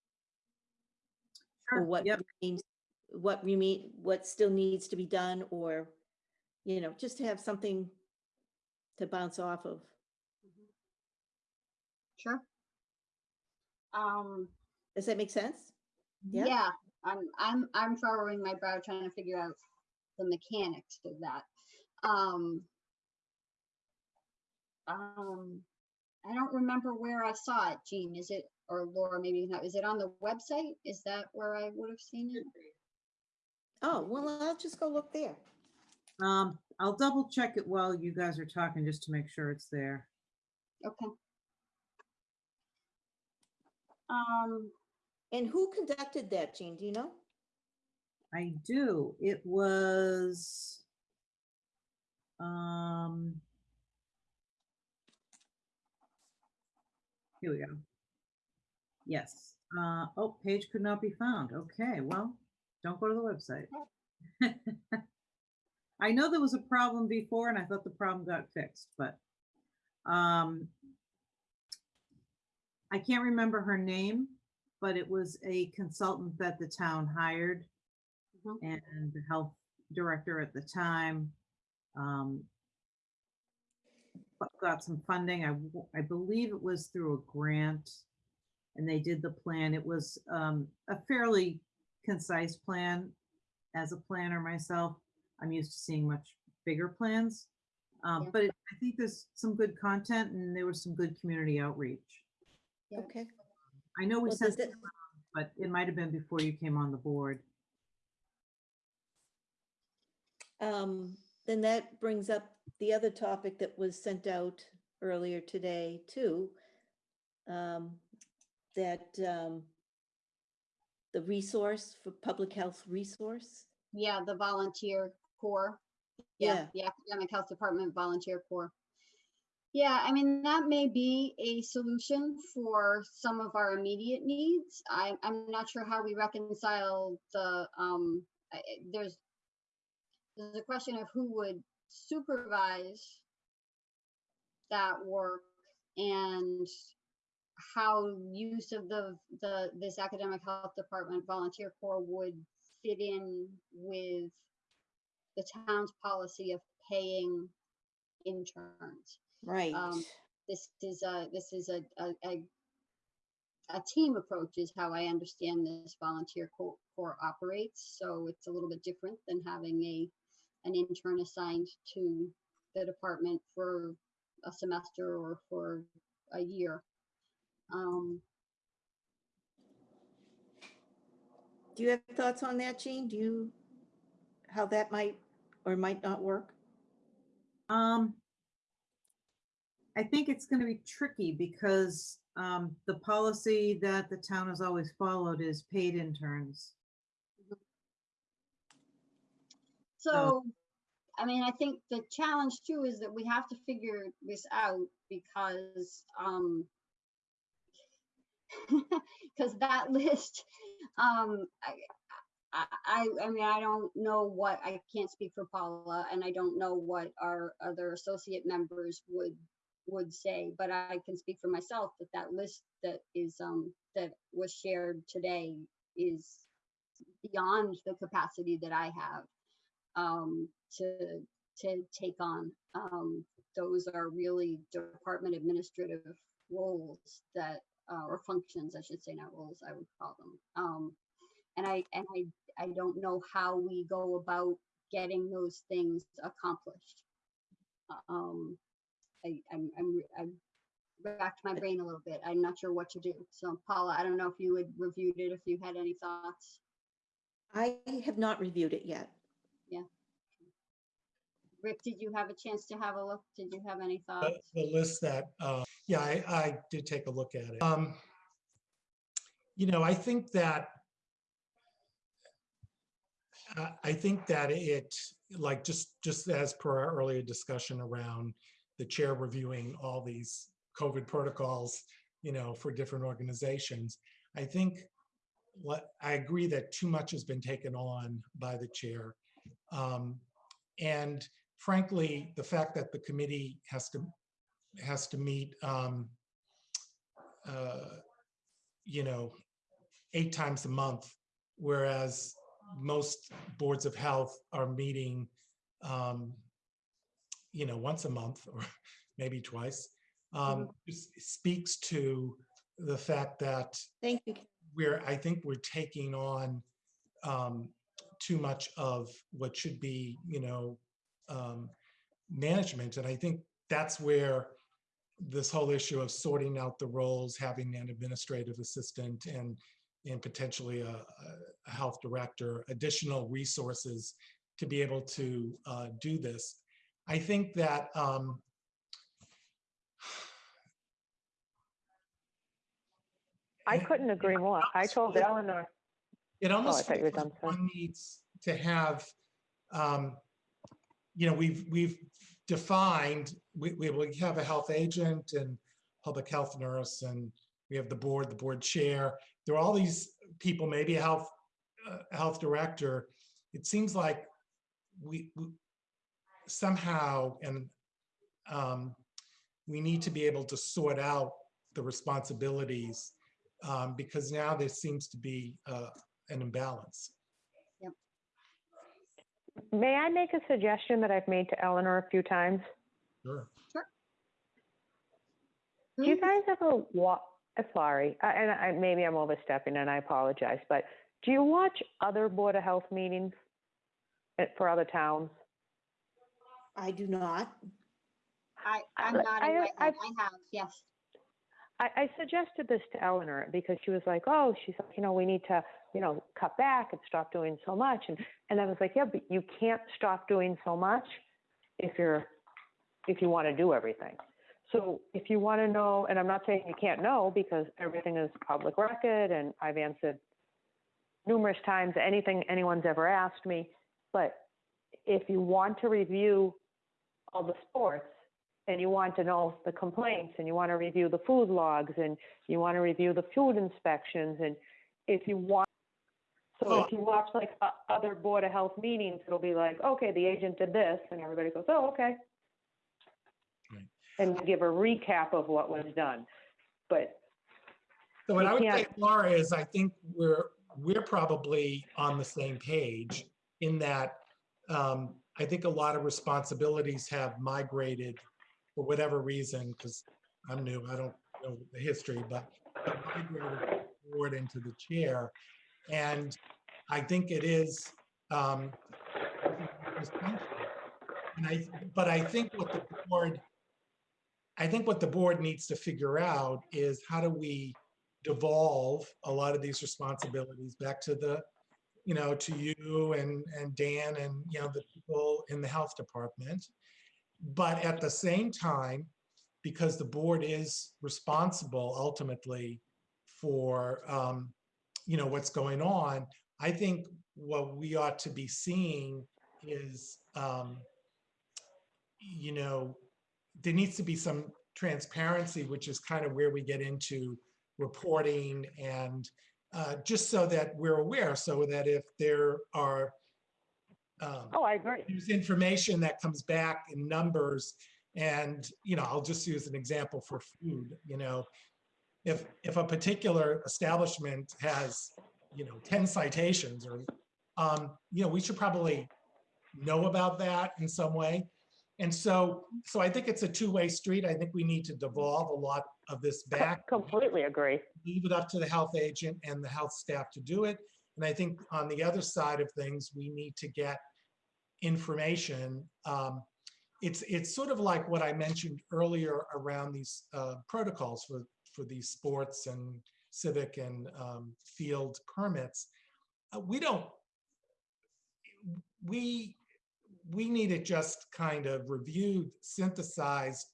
Or Sure, what yep. remains, what remain, what still needs to be done or, you know, just to have something to bounce off of. sure. Um, Does that make sense? Yeah. yeah, I'm, I'm, I'm furrowing my brow trying to figure out the mechanics of that. Um, um, I don't remember where I saw it, Jean, is it, or Laura, maybe not, is it on the website? Is that where I would have seen it? Oh, well, I'll just go look there. Um, I'll double check it while you guys are talking, just to make sure it's there. Okay. Um, And who conducted that, Jean? Do you know? I do. It was. Um. Here we go. Yes. Uh, oh, page could not be found. Okay, well, don't go to the website. I know there was a problem before and I thought the problem got fixed, but um, I can't remember her name, but it was a consultant that the town hired. Mhm. And the health director at the time um, got- got some funding. I, w- I believe it was through a grant. And they did the plan. It was um, a fairly concise plan. As a planner myself, I'm used to seeing much bigger plans. Um, Yeah. But it- I think there's some good content and there was some good community outreach. Yeah. Okay. I know we Well, sent it it- but it might have been before you came on the board. Um, then that brings up the other topic that was sent out earlier today too. Um, that, um, the resource for public health resource. Yeah, the volunteer corps. Yeah, the academic health department volunteer corps. Yeah, I mean, that may be a solution for some of our immediate needs. I, I'm not sure how we reconcile the, um, I- there's, there's a question of who would supervise that work and how use of the, the, this academic health department volunteer corps would fit in with the town's policy of paying interns. Right. Um, This is a, this is a, a, a, a team approach is how I understand this volunteer co- corps operates. So it's a little bit different than having a, an intern assigned to the department for a semester or for a year. Um, Do you have thoughts on that, Jean? Do you, how that might or might not work? Um, I think it's gonna be tricky because um, the policy that the town has always followed is paid interns. So, I mean, I think the challenge too is that we have to figure this out because, um, because that list, um, I, I, I, I mean, I don't know what, I can't speak for Paula and I don't know what our other associate members would, would say, but I can speak for myself that that list that is, um, that was shared today is beyond the capacity that I have um, to to take on. Um, those are really department administrative roles that uh, or functions, I should say, not roles. I would call them. Um, and I and I I don't know how we go about getting those things accomplished. Um, I I'm I'm, I'm racked my brain a little bit. I'm not sure what to do. So Paula, I don't know if you had reviewed it, if you had any thoughts. I have not reviewed it yet. Yeah. Rick, did you have a chance to have a look? Did you have any thoughts? the list that, uh, yeah, I, I did take a look at it. Um, You know, I think that I- I think that it, like, just, just as per our earlier discussion around the chair reviewing all these COVID protocols, you know, for different organizations, I think what, I agree that too much has been taken on by the chair. Um, And frankly, the fact that the committee has to, has to meet, um, uh, you know, eight times a month, whereas most boards of health are meeting, um, you know, once a month or maybe twice, um, just speaks to the fact that Thank you. we're, I think we're taking on um, too much of what should be, you know, um, management. And I think that's where this whole issue of sorting out the roles, having an administrative assistant and and potentially a, a- a health director, additional resources to be able to uh, do this. I think that um, I couldn't agree more. I told Eleanor, It almost Oh, you were feels like one needs to have, um, you know, we've, we've defined, we, we we have a health agent and public health nurse, and we have the board, the board chair. There are all these people, maybe a health, uh, health director. It seems like we, we- somehow, and um, we need to be able to sort out the responsibilities um, because now there seems to be uh, an imbalance. May I make a suggestion that I've made to Eleanor a few times? Sure. Do you Who- guys ever watch? Sorry, I- and I, maybe I'm overstepping, and I apologize. But do you watch other board of health meetings uh, for other towns? I do not. I, I- I'm not, I- in right now. I've- I have, yes. I, I suggested this to Eleanor because she was like, "Oh, she's like, you know, we need to, you know, cut back and stop doing so much." And and I was like, "Yeah, but you can't stop doing so much if you're if you want to do everything." So if you want to know, and I'm not saying you can't know because everything is public record, and I've answered numerous times anything anyone's ever asked me. But if you want to review all the sports and you want to know the complaints and you want to review the food logs and you want to review the food inspections and if you want so Oh. if you watch like other board of health meetings it'll be like okay the agent did this and everybody goes oh okay Right. and we give a recap of what was done but So what I would say, Laura, is I think we're, we're probably on the same page in that um, I think a lot of responsibilities have migrated for whatever reason, because I'm new, I don't know the history, but migrated forward into the chair. And I think it is um, and I, but I think what the board, I think what the board needs to figure out is how do we devolve a lot of these responsibilities back to the, you know, to you and, and Dan and, you know, the people in the health department. But at the same time, because the board is responsible ultimately for, um, you know, what's going on, I think what we ought to be seeing is, um, you know, there needs to be some transparency, which is kind of where we get into reporting and uh, just so that we're aware, so that if there are um, oh i agree there's information that comes back in numbers and, you know, I'll just use an example for food, you know, if, if a particular establishment has, you know, 10 citations or, um, you know, we should probably know about that in some way. And so, so I think it's a two-way street. I think we need to devolve a lot of this back completely agree leave it up to the health agent and the health staff to do it. And I think on the other side of things, we need to get information. Um, It's, it's sort of like what I mentioned earlier around these uh, protocols for, for these sports and civic and um, field permits. Uh, We don't, we, we need it just kind of reviewed, synthesized,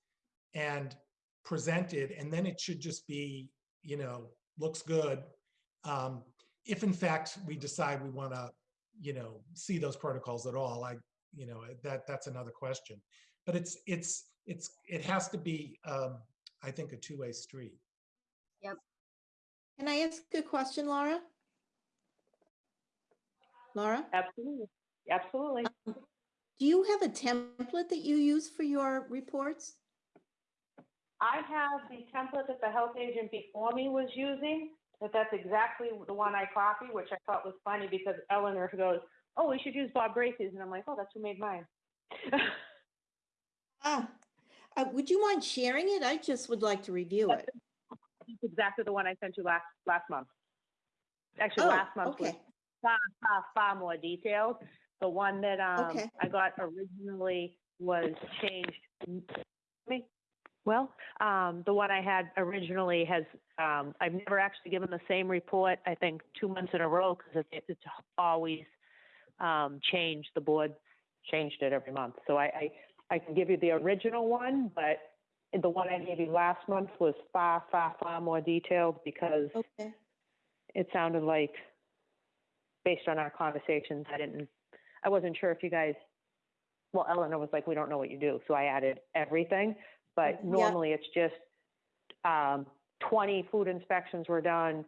and presented, and then it should just be, you know, looks good. Um, if in fact we decide we want to, you know, see those protocols at all, I, you know, that, that's another question. But it's, it's, it's, it has to be, um, I think, a two-way street. Yep. Can I ask a question, Laura? Laura, absolutely absolutely do you have a template that you use for your reports? I have the template that the health agent before me was using, that that's exactly the one I copied, which I thought was funny because Eleanor goes, oh, we should use Bob Bracy's. And I'm like, oh, that's who made mine. Ah, uh, would you mind sharing it? I just would like to review it. It's exactly the one I sent you last, last month. Actually, Oh, last month was far, far, far more detailed. The one that, um, Okay. I got originally was changed. Me? Well, um, the one I had originally has, um, I've never actually given the same report, I think, two months in a row, because it, it's always, um, changed, the board changed it every month. So I, I, I can give you the original one, but the one I gave you last month was far, far, far more detailed because Okay, it sounded like, based on our conversations, I didn't, I wasn't sure if you guys, well, Eleanor was like, we don't know what you do, so I added everything. But Yeah. normally it's just, um, twenty food inspections were done,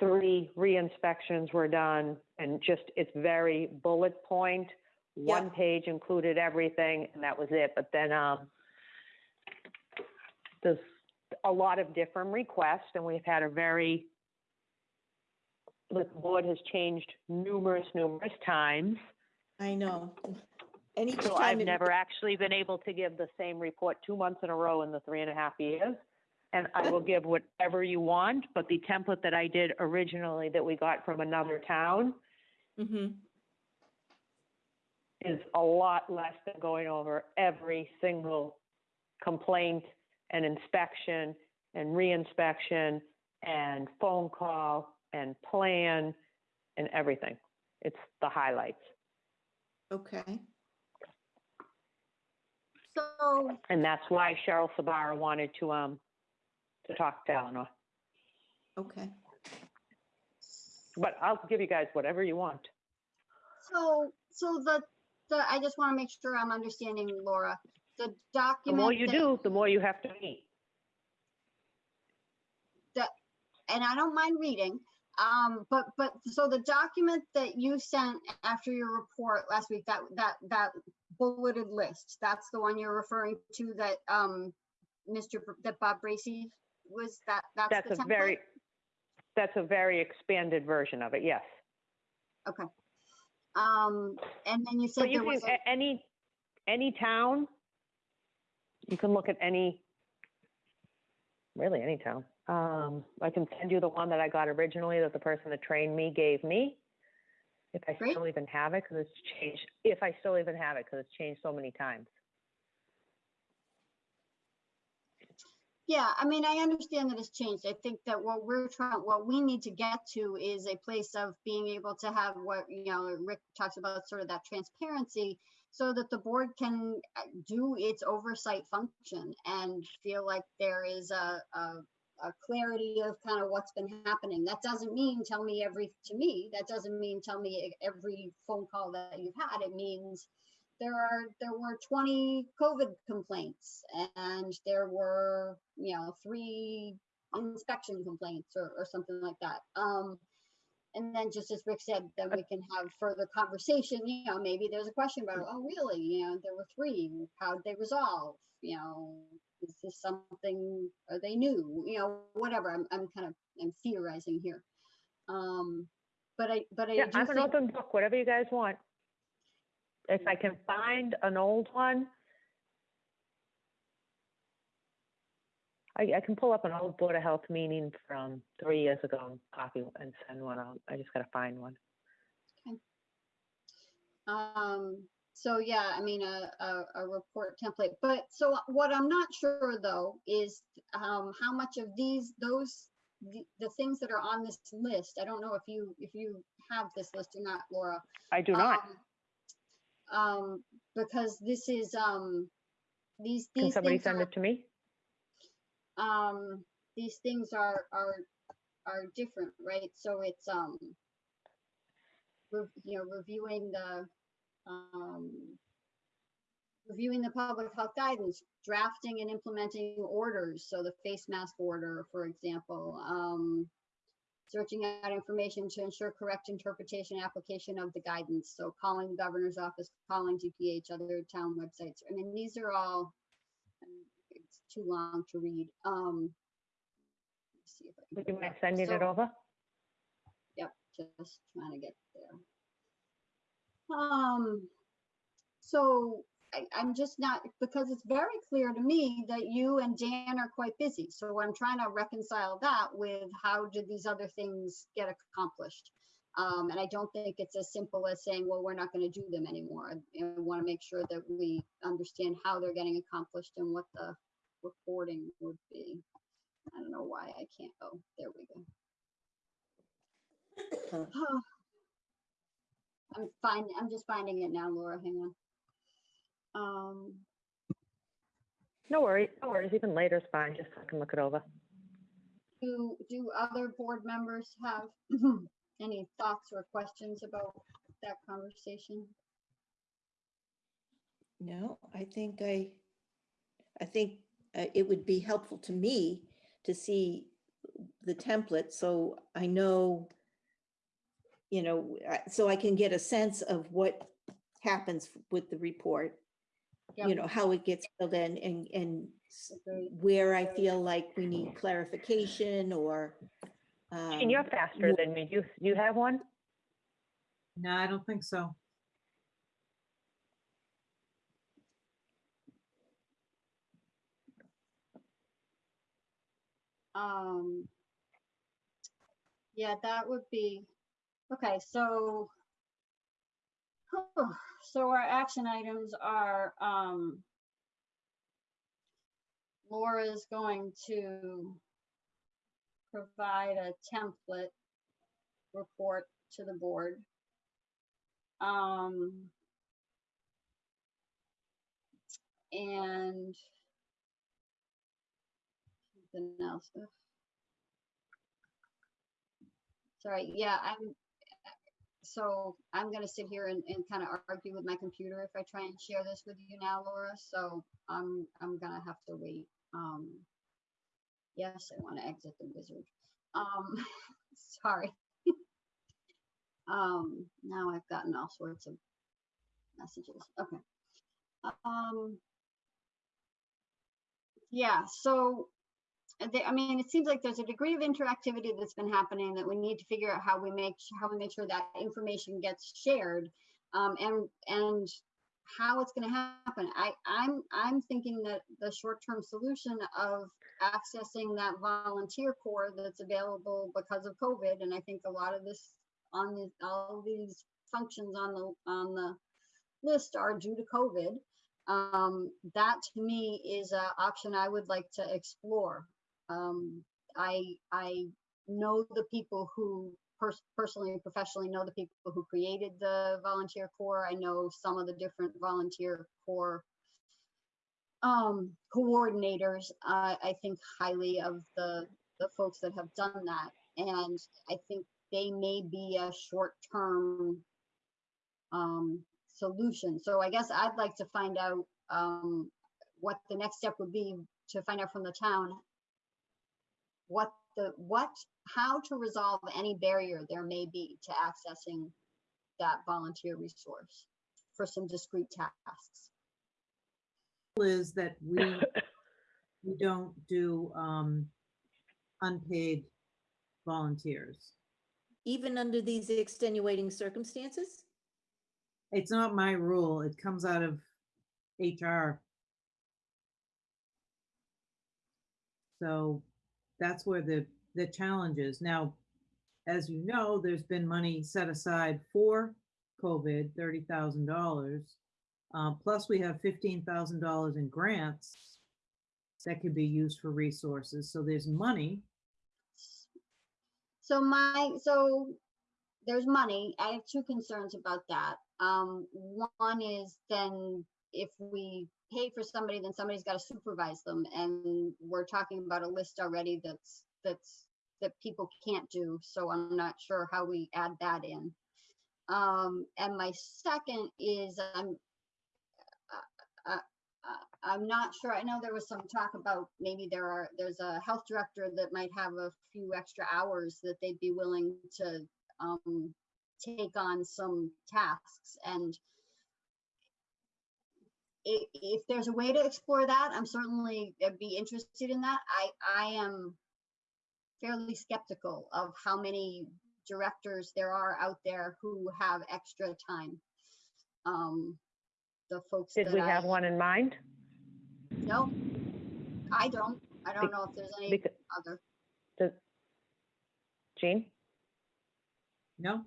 three re-inspections were done, and just, it's very bullet point. One page included everything, and that was it. But then, um, there's a lot of different requests, and we've had a very the board has changed numerous, numerous times. I know. And each So time. I've it- never actually been able to give the same report two months in a row in the three and a half years. And I will give whatever you want, but the template that I did originally that we got from another town Mhm. is a lot less than going over every single complaint and inspection and reinspection and phone call and plan and everything. It's the highlights. Okay, So, And that's why Cheryl Sbarra wanted to, um, to talk to Eleanor. okay. But I'll give you guys whatever you want. so, so the, the, I just want to make sure I'm understanding, Laura. The The document. more you that- do, the more you have to meet. and I don't mind reading. Um, but, but, so the document that you sent after your report last week, that, that, that bulleted list, that's the one you're referring to that, um, Mr., Br- that Bob Bracy was, that, that's That's the a very, that's a very expanded version of it, yes. Okay. Um, and then you said But you there was, a- any, any town, you can look at any, really any town. Um, I can send you the one that I got originally that the person that trained me gave me. If I Great. still even have it, because it's changed, if I still even have it, because it's changed so many times. yeah, I mean, I understand that it's changed. I think that what we're trying, what we need to get to is a place of being able to have what, you know, Rick talks about sort of that transparency so that the board can uh, do its oversight function and feel like there is a, a, a clarity of kind of what's been happening. That doesn't mean tell me every, to me, that doesn't mean tell me every phone call that you've had. It means there are, there were 20 COVID complaints and there were, you know, three inspection complaints or, or something like that. Um, and then just as Rick said, then we can have further conversation, you know, maybe there's a question about, oh, really, you know, there were three, how'd they resolve? You know, is this something, are they new? You know, whatever, I'm, I'm kind of, I'm theorizing here. Um, but I, but I Yeah, I'm an open book, whatever you guys want. If I can find an old one, I, I can pull up an old Board of Health meeting from three years ago and copy and send one out. I just gotta find one. Okay. um, so yeah, I mean, a, a, a report template, but so what I'm not sure though is, um, how much of these, those, the, the things that are on this list, I don't know if you, if you have this list or not, Laura. I do not. Um, Um, because this is, um, these, Can somebody send are, it to me? um, these things are, are, are different, right? So it's, um, rev- you know, reviewing the, um, reviewing the public health guidance, drafting and implementing orders. So the face mask order, for example, um, searching out information to ensure correct interpretation, application of the guidance. So calling the governor's office, calling DPH, other town websites. I mean, these are all, it's too long to read. Um, let's see if I can you up. it over? Yep, just trying to get there. Um, so I, I'm just not, because it's very clear to me that you and Dan are quite busy. So I'm trying to reconcile that with how did these other things get accomplished? Um, and I don't think it's as simple as saying, well, we're not going to do them anymore. I, want to make sure that we understand how they're getting accomplished and what the reporting would be. I don't know why I can't, oh, there we go. I'm fine, I'm just finding it now, Laura, hang on. Um, No worries, no worries, even later is fine, just so I can look it over. do, do other board members have any thoughts or questions about that conversation? No, I think I, I think uh, it would be helpful to me to see the template, so I know, you know, so I can get a sense of what happens with the report. You know, how it gets filled in and, and where I feel like we need clarification or, And you're Um, faster than me. You, you have one? No, I don't think so. Um, yeah, that would be, okay, so, so our action items are, um, Laura's going to provide a template report to the board. Um, and something else. Sorry, yeah, I'm, so I'm gonna sit here and, and kind of argue with my computer if I try and share this with you now, Laura, so I'm, I'm gonna have to wait. Um, yes, I want to exit the wizard. Um, sorry. Um, now I've gotten all sorts of messages. Okay. Um, yeah, so uh, the- I mean, it seems like there's a degree of interactivity that's been happening that we need to figure out how we make, how we make sure that information gets shared. Um, and, and how it's gonna happen. I, I'm, I'm thinking that the short-term solution of accessing that volunteer corps that's available because of COVID, and I think a lot of this on the, all these functions on the, on the list are due to COVID. Um, that to me is an option I would like to explore. Um, I, I know the people who pers- personally and professionally know the people who created the volunteer corps. I know some of the different volunteer corps um, coordinators. I I think highly of the, the folks that have done that. And I think they may be a short-term um, solution. So I guess I'd like to find out um, what the next step would be to find out from the town what the, what, how to resolve any barrier there may be to accessing that volunteer resource for some discrete tasks. Is that we, we don't do um, unpaid volunteers. Even under these extenuating circumstances? It's not my rule. It comes out of HR. So that's where the, the challenge is. Now, as you know, there's been money set aside for COVID, thirty thousand dollars. Uh, plus we have fifteen thousand dollars in grants that could be used for resources. So there's money. So my, so there's money. I have two concerns about that. Um, one is then if we pay for somebody, then somebody's got to supervise them. And we're talking about a list already that's, that's, that people can't do. So I'm not sure how we add that in. Um, and my second is I'm, uh, uh, uh, I'm not sure. I know there was some talk about maybe there are, there's a health director that might have a few extra hours that they'd be willing to um, take on some tasks. And i- if there's a way to explore that, I'm certainly uh, be interested in that. I, I am fairly skeptical of how many directors there are out there who have extra time. Um, the folks Did that we have one in mind? no, I don't. I don't Bec- know if there's any Because, other. Jean? No?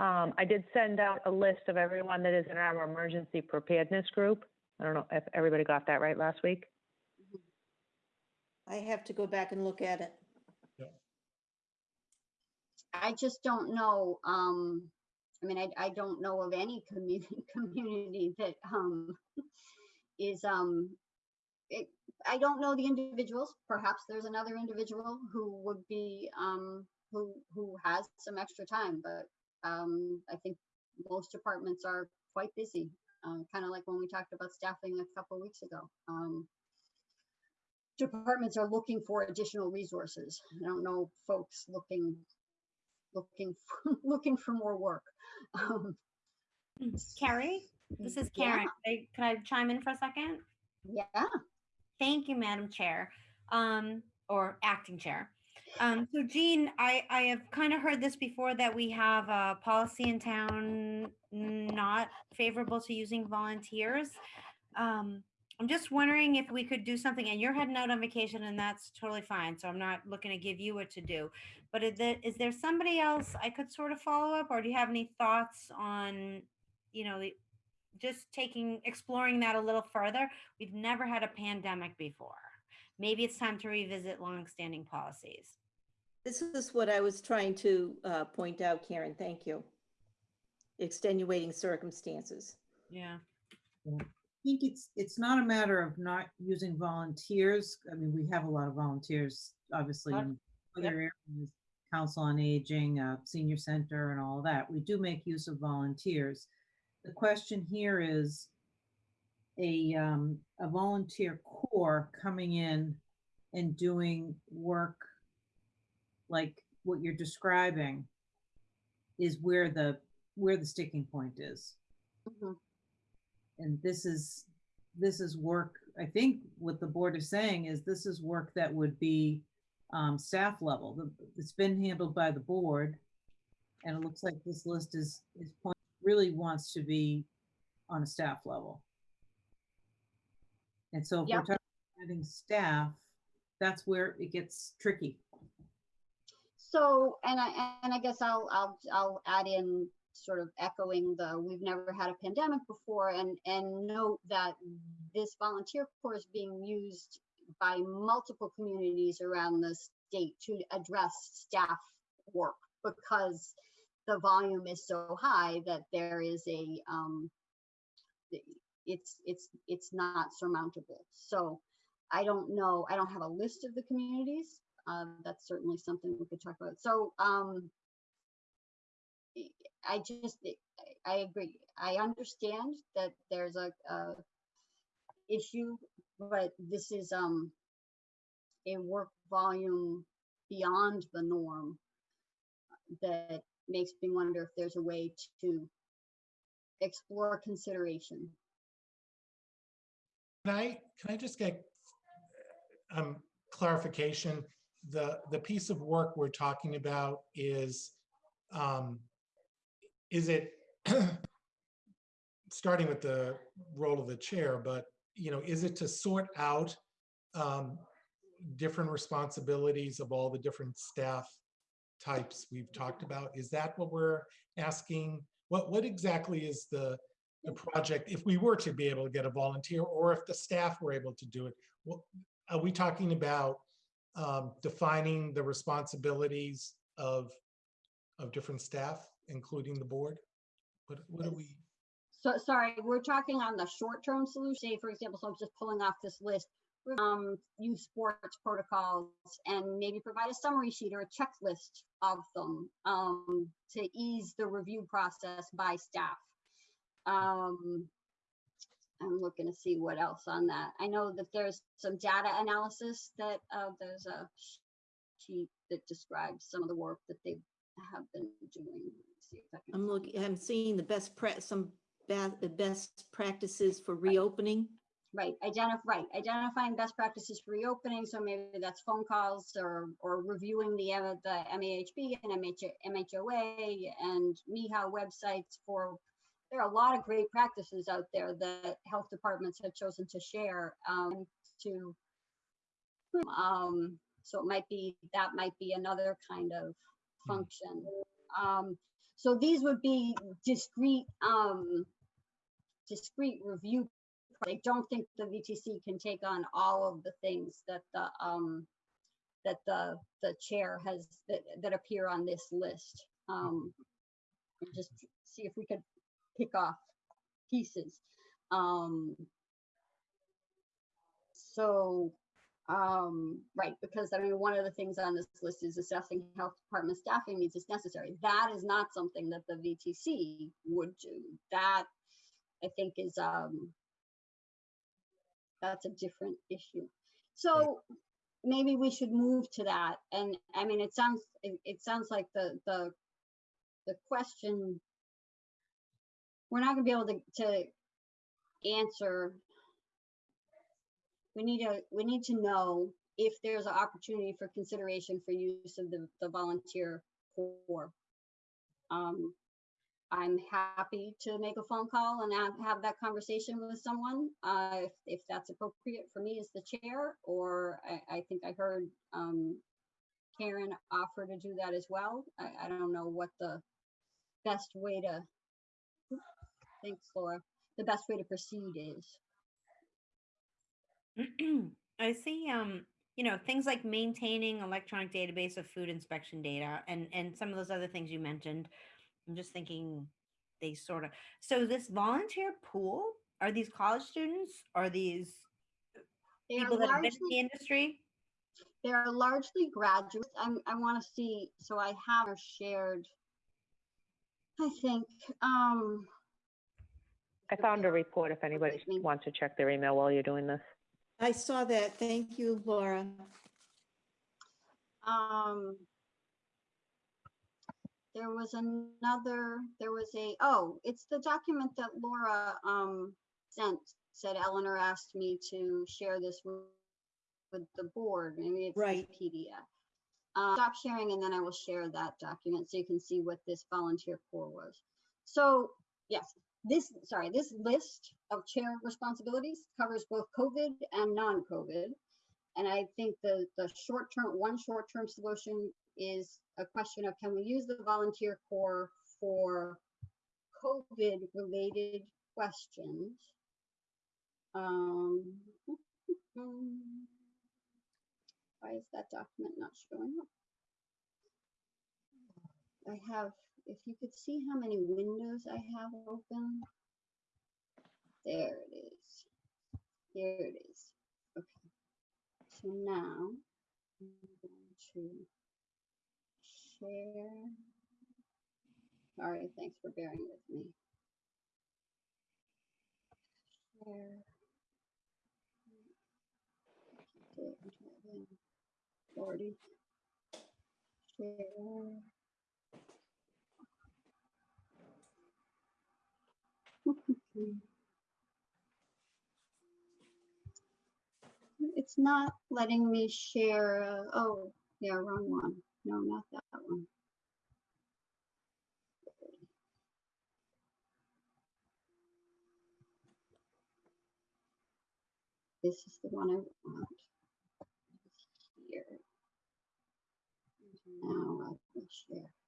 Um, I did send out a list of everyone that is in our emergency preparedness group. I don't know if everybody got that right last week. I have to go back and look at it. I just don't know. Um, I mean, I, I don't know of any community community that um is um. It, I don't know the individuals. Perhaps there's another individual who would be um who who has some extra time, but um I think most departments are quite busy. Uh, kind of like when we talked about staffing a couple of weeks ago. Um, departments are looking for additional resources. I don't know folks looking looking for, looking for more work. Um, Carrie, this is yeah, Karen. Can I- Can I chime in for a second? Yeah, Thank you, Madam Chair, um, or acting chair. Um, so Jean, I, I have kind of heard this before that we have a policy in town not favorable to using volunteers. Um, I'm just wondering if we could do something and you're heading out on vacation and that's totally fine. So I'm not looking to give you what to do. But is there, is there somebody else I could sort of follow up or do you have any thoughts on, you know, just taking, exploring that a little further? We've never had a pandemic before. Maybe it's time to revisit longstanding policies. This is what I was trying to uh, point out, Karen. Thank you. Extenuating circumstances. Yeah. I think it's, it's not a matter of not using volunteers. I mean, we have a lot of volunteers, obviously, in other areas, council on aging, uh, senior center and all that. We do make use of volunteers. The question here is a, um, a volunteer corps coming in and doing work like what you're describing is where the, where the sticking point is Mhm. and this is, this is work, I think what the board is saying is this is work that would be um, staff level. It's been handled by the board. And it looks like this list is, is point, really wants to be on a staff level. And so if we're talking about having staff, that's where it gets tricky. So, and I, and I guess I'll, I'll, I'll add in sort of echoing the, we've never had a pandemic before and, and note that this volunteer corps is being used by multiple communities around the state to address staff work because the volume is so high that there is a, um, it's, it's, it's not surmountable. So I don't know, I don't have a list of the communities. Um, that's certainly something we could talk about. So, um, I- just, I- I agree. I understand that there's a, a issue, but this is, um, a work volume beyond the norm that makes me wonder if there's a way to explore consideration. Can I, can I just get um, clarification? The, the piece of work we're talking about is, um, is it, starting with the role of the chair, but, you know, is it to sort out um, different responsibilities of all the different staff types we've talked about? Is that what we're asking? What, what exactly is the, the project, if we were to be able to get a volunteer, or if the staff were able to do it? Are we talking about um, defining the responsibilities of, of different staff, including the board? What, what are we, So, sorry, we're talking on the short-term solution, say, for example, so I'm just pulling off this list. Um, use sports protocols and maybe provide a summary sheet or a checklist of them, um, to ease the review process by staff. Um, I'm looking to see what else on that. I know that there's some data analysis that, uh, there's a sheet that describes some of the work that they have been doing. See if I can I'm looking, I'm seeing the best pra, some the best practices for reopening. Right, identify, right, identifying best practices for reopening, so maybe that's phone calls or, or reviewing the, the MAHB and MH, MHOA and MIHA websites for, there are a lot of great practices out there that health departments have chosen to share, um, to, um, so it might be, that might be another kind of function. Um, so these would be discrete, um, discrete review I don't think the VTC can take on all of the things that the, um, that the, the chair has, that, that appear on this list. Um, just see if we could pick off pieces. Um, so, um, right, because I mean, one of the things on this list is assessing health department staffing needs is necessary. That is not something that the VTC would do. That I think is, um, that's a different issue. So maybe we should move to that. And I mean, it sounds, it, it sounds like the, the, the question, we're not gonna be able to, to answer. We need to, we need to know if there's an opportunity for consideration for use of the, the volunteer corps. Um, I'm happy to make a phone call and have, have that conversation with someone, uh, if, if that's appropriate for me as the chair, or I, I think I heard, um, Karen offer to do that as well. I, I don't know what the best way to, thanks Laura, the best way to proceed is. I see, um, you know, things like maintaining electronic database of food inspection data and, and some of those other things you mentioned. I'm just thinking they sort of, so this volunteer pool, are these college students? Are these They are people that have been in the industry? They are largely graduates. I'm, I want to see, so I have shared. I think, um, I found a report if anybody wants to check their email while you're doing this. I saw that. Thank you, Laura. um, there was another, there was a, oh, it's the document that Laura, um, sent, said Eleanor asked me to share this with, with the board. Maybe it's this Right. PDF. Uh, stop sharing and then I will share that document so you can see what this volunteer corps was. So, yes, this, sorry, this list of chair responsibilities covers both COVID and non-COVID. And I think the, the short-term, one short-term solution is a question of can we use the volunteer corps for COVID-related questions? Um, why is that document not showing up? I have, if you could see how many windows I have open. There it is. Here it is. Okay. So now I'm going to share. Sorry, thanks for bearing with me. Share. Forty. Share. It's not letting me share, uh, oh, yeah, wrong one. No, not that one. This is the one I want. Here. And Now I will share.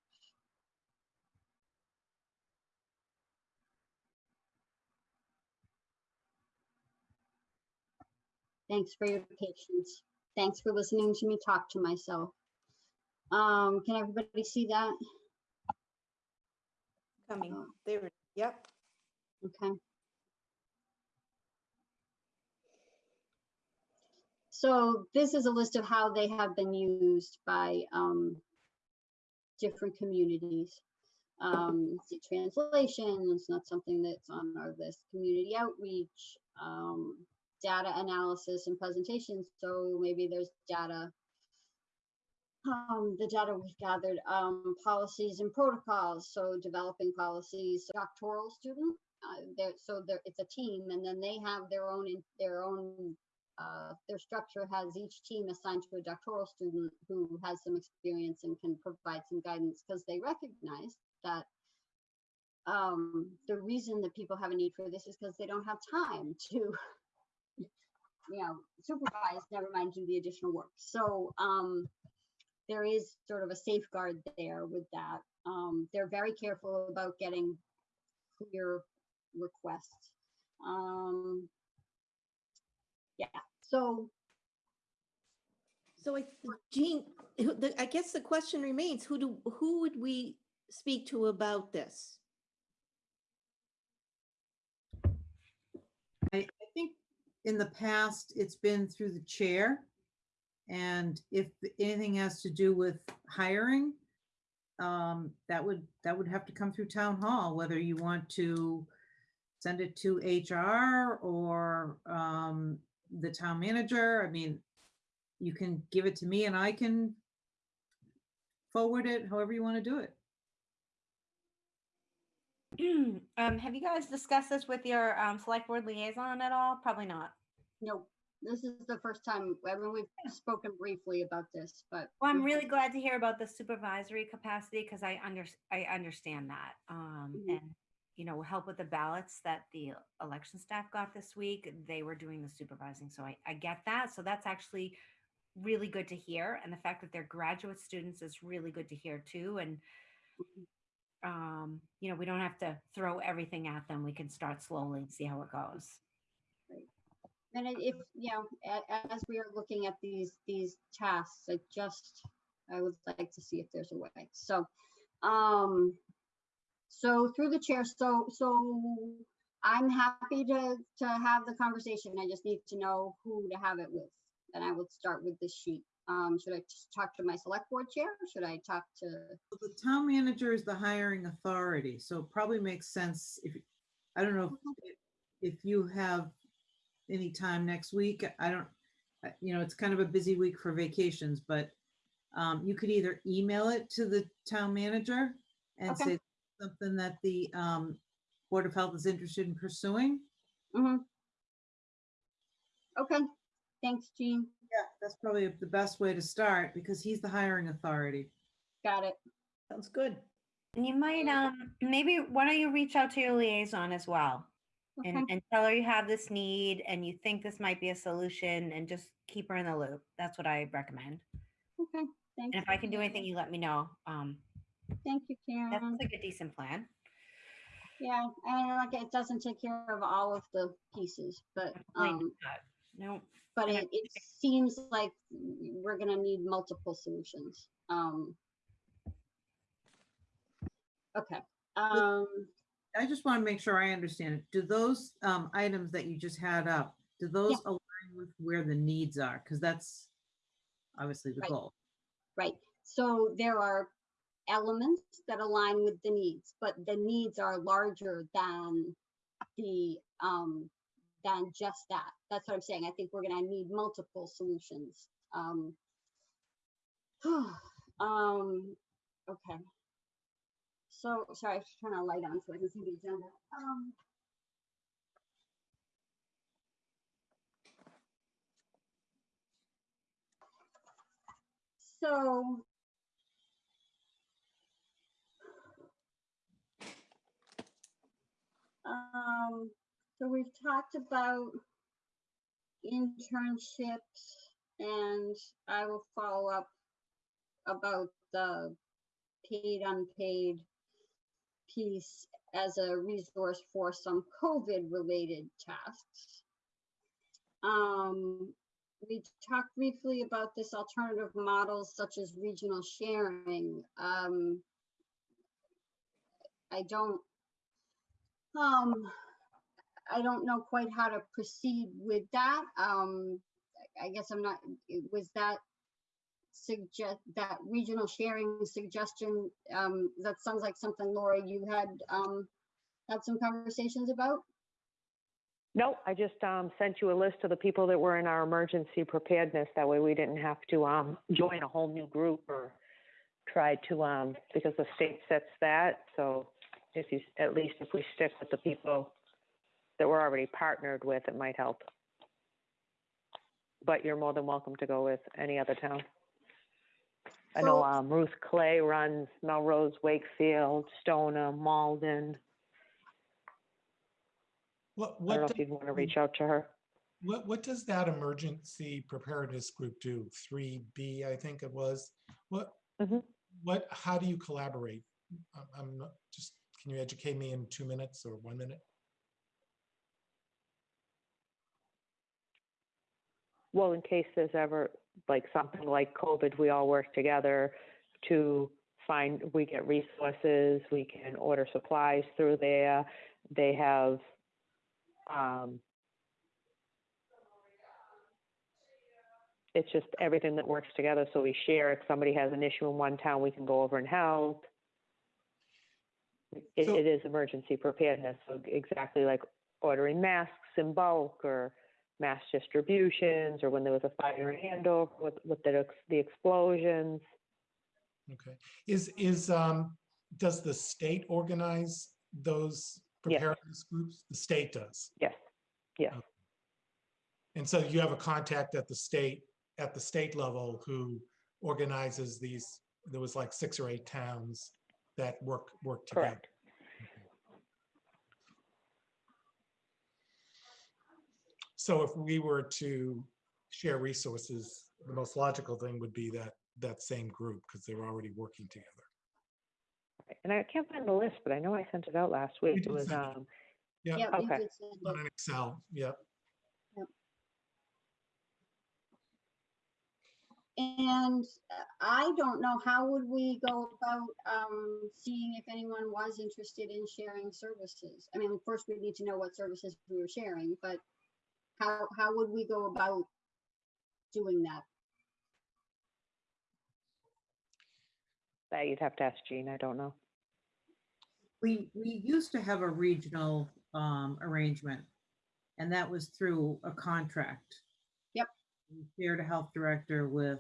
Thanks for your patience. Thanks for listening to me talk to myself. Um, can everybody see that? Coming, Oh. there, yep. Okay. So this is a list of how they have been used by um, different communities. Um, see, translation it's not something that's on our list. Community outreach, um, data analysis and presentation. So maybe there's data um, the data we've gathered, um, policies and protocols. So developing policies, doctoral student, uh, so it's a team and then they have their own, their own, uh, their structure has each team assigned to a doctoral student who has some experience and can provide some guidance because they recognize that um, the reason that people have a need for this is because they don't have time to, you know, supervise, never mind do the additional work. So, um, there is sort of a safeguard there with that. Um, they're very careful about getting clear requests. Um, yeah, so So I, Jean, I guess the question remains, who do, who would we speak to about this? I, I think in the past, it's been through the chair. And if anything has to do with hiring, um, that would, that would have to come through town hall, whether you want to send it to HR or, um, the town manager. I mean, you can give it to me and I can forward it however you want to do it. um, have you guys discussed this with your um, select board liaison at all? Probably not. no, this is the first time, I mean, we've spoken briefly about this, but. Well, I'm really glad to hear about the supervisory capacity because I under, I understand that. Um, Mhm. and, you know, help with the ballots that the election staff got this week, they were doing the supervising. So I, I get that. So that's actually really good to hear. And the fact that they're graduate students is really good to hear too. And, um, you know, we don't have to throw everything at them. We can start slowly and see how it goes. And if, you know, as we are looking at these, these tasks, I just, I would like to see if there's a way. So, um, so through the chair, so, so I'm happy to, to have the conversation. I just need to know who to have it with. And I would start with the sheet. Um, should I talk to my select board chair? Should I talk to, The town manager is the hiring authority, so it probably makes sense if, I don't know if- if you have any time next week. I don't, you know, it's kind of a busy week for vacations, but um, you could either email it to the town manager and Okay. say something that the um, Board of Health is interested in pursuing. Mhm. okay, thanks, Jean. Yeah, that's probably the best way to start because he's the hiring authority. Got it. Sounds good. And you might, um, maybe, why don't you reach out to your liaison as well? Okay, and, and tell her you have this need and you think this might be a solution and just keep her in the loop. That's what I recommend. okay, thank And if I can do anything, you let me know. Um, Thank you, that's Karen. like a decent plan. Yeah, and like it doesn't take care of all of the pieces, but, Plain um, cut. No, but it, it seems like we're gonna need multiple solutions. Um. Okay, um, I just want to make sure I understand it. Do those um, items that you just had up, do those align with where the needs are? Because that's obviously the Right. goal. right, so there are elements that align with the needs, but the needs are larger than the, um, than just that. That's what I'm saying. I think we're gonna need multiple solutions. Um. Um, okay. So, sorry, I was turn a light on so I can see the agenda. Um. So. Um, so we've talked about internships and I will follow up about the paid unpaid piece as a resource for some COVID related tasks. Um, we talked briefly about this alternative models such as regional sharing. Um, I don't, um, I don't know quite how to proceed with that. Um, I guess I'm not, was that suggest, that regional sharing suggestion, um, that sounds like something Laura, you had, um, had some conversations about? No, I just um, sent you a list of the people that were in our emergency preparedness. That way we didn't have to um, join a whole new group or try to, um, because the state sets that. So if you, at least if we stick with the people that we're already partnered with, it might help. But you're more than welcome to go with any other town. I know um, Ruth Clay runs Melrose, Wakefield, Stoneham, Malden. What, I don't know do- if you'd want to reach out to her. what, what does that emergency preparedness group do? Three B, I think it was. What, Mhm. what, how do you collaborate? I'm- I'm not, just, can you educate me in two minutes or one minute? Well, in case there's ever like something like COVID, we all work together to find, we get resources, we can order supplies through there. They have, um, it's just everything that works together. So we share. If somebody has an issue in one town, we can go over and help. It, So- it is emergency preparedness. So exactly like ordering masks in bulk or mass distributions or when there was a fire in Andover with, with the, the explosions. Okay, is, is, um, does the state organize those Yes. preparedness groups? The state does. Yes, yes. And so you have a contact at the state, at the state level who organizes these, there was like six or eight towns that work, work together. Correct. So if we were to share resources, the most logical thing would be that, that same group, because they're already working together. And I can't find the list, but I know I sent it out last week. It was, send it. um, Yeah, Yeah, you Okay. did send it. on an Excel, yep. And uh, I don't know, how would we go about um, seeing if anyone was interested in sharing services? I mean, first we need to know what services we were sharing, but how, how would we go about doing that? that you'd have to ask Jean. I don't know. We, we used to have a regional um, arrangement, and that was through a contract. Yep. We Shared a health director with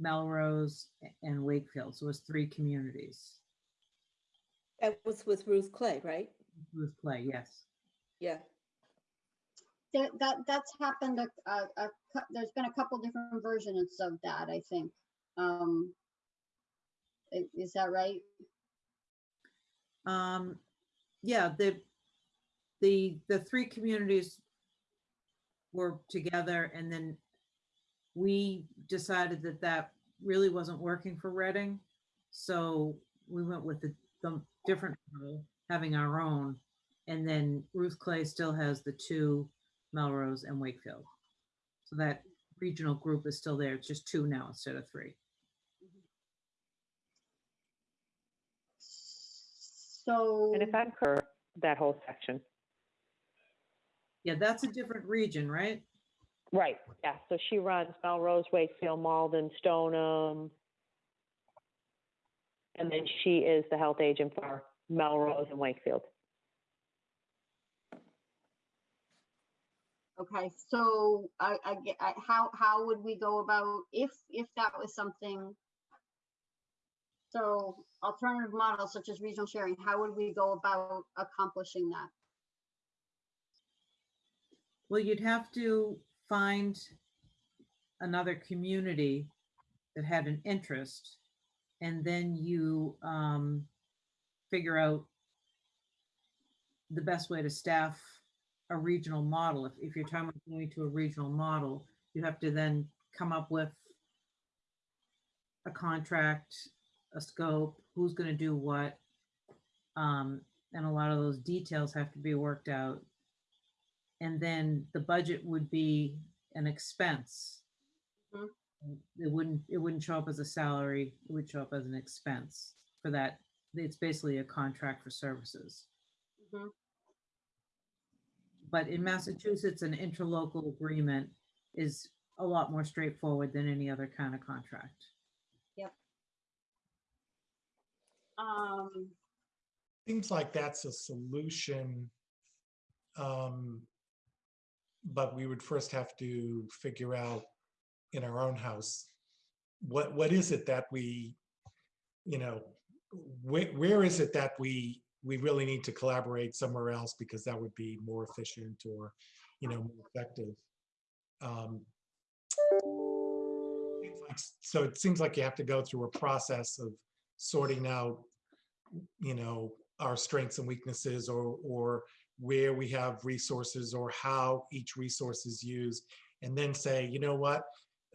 Melrose and Wakefield, so it was three communities. That was with Ruth Clay, right? Ruth Clay, yes. Yeah. That, that, that's happened, a, a, a there's been a couple different versions of that, I think. Um, Is that right? Um, yeah, the, the, the three communities were together and then we decided that that really wasn't working for Reading. So we went with the, the different, model, having our own. And then Ruth Clay still has the two, Melrose and Wakefield. So that regional group is still there. It's just two now instead of three. So. And if I'm correct, that whole section. Yeah, that's a different region, right? Right. Yeah. So she runs Melrose, Wakefield, Malden, Stoneham. And then she is the health agent for Melrose and Wakefield. Okay, so I, I, ge- I- how, how would we go about, if, if that was something? So alternative models such as regional sharing, how would we go about accomplishing that? Well, you'd have to find another community that had an interest. And then you um, figure out the best way to staff a regional model. If, if you're talking about going to a regional model, you have to then come up with a contract, a scope, who's going to do what. Um, and a lot of those details have to be worked out and then the budget would be an expense. Mhm. It wouldn't, it wouldn't show up as a salary, it would show up as an expense for that. It's basically a contract for services. Mhm. But in Massachusetts, an interlocal agreement is a lot more straightforward than any other kind of contract. Um, Seems like that's a solution. Um, But we would first have to figure out in our own house, what, what is it that we, you know, where, where is it that we, we really need to collaborate somewhere else because that would be more efficient or, you know, more effective. Um, So it seems like you have to go through a process of sorting out, you know, our strengths and weaknesses or, or where we have resources or how each resource is used. And then say, you know what,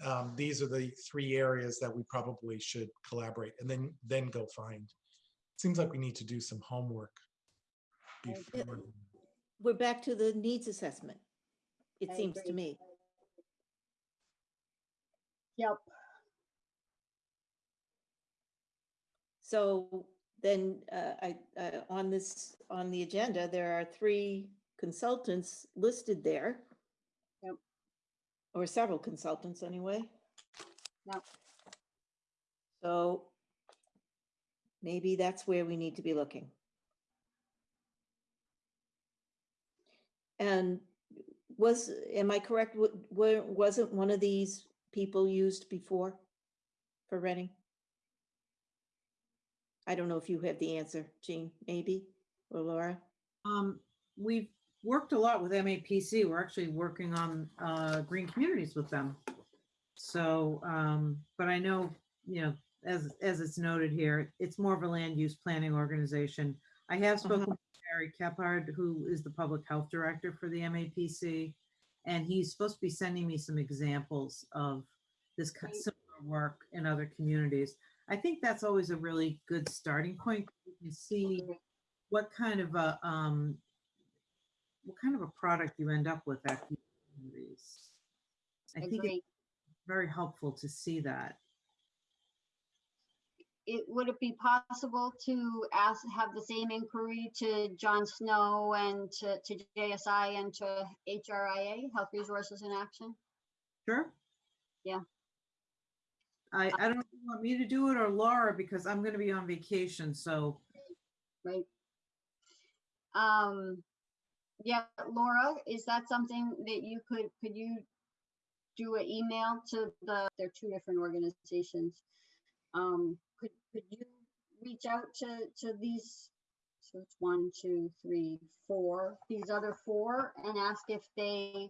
um, these are the three areas that we probably should collaborate and then, then go find. Seems like we need to do some homework. Before- We're back to the needs assessment. It I seems to agree. me. yep, So then uh, I, uh, on this, on the agenda, there are three consultants listed there. Yep. Or several consultants anyway. Yep. So maybe that's where we need to be looking. And was, am I correct, wa- wasn't one of these people used before for Reading? I don't know if you have the answer, Jean, maybe, or Laura? Um, we've, worked a lot with MAPC. We're actually working on uh, green communities with them. So, um, but I know, you know, as, as it's noted here, it's more of a land use planning organization. I have spoken with Barry Keppard, who is the public health director for the MAPC. And he's supposed to be sending me some examples of this kind of similar work in other communities. I think that's always a really good starting point. You can see what kind of a, um, what kind of a product you end up with at these communities. I think it's very helpful to see that. It, would it be possible to ask, have the same inquiry to John Snow and to, to JSI and to HRIA, Health Resources in Action? Sure? Yeah. I, I don't know if you want me to do it or Laura, because I'm gonna be on vacation, so, right? Um, yeah, Laura, is that something that you could, could you do an email to the, they're two different organizations. Um, could, could you reach out to, to these? So it's one, two, three, four, these other four and ask if they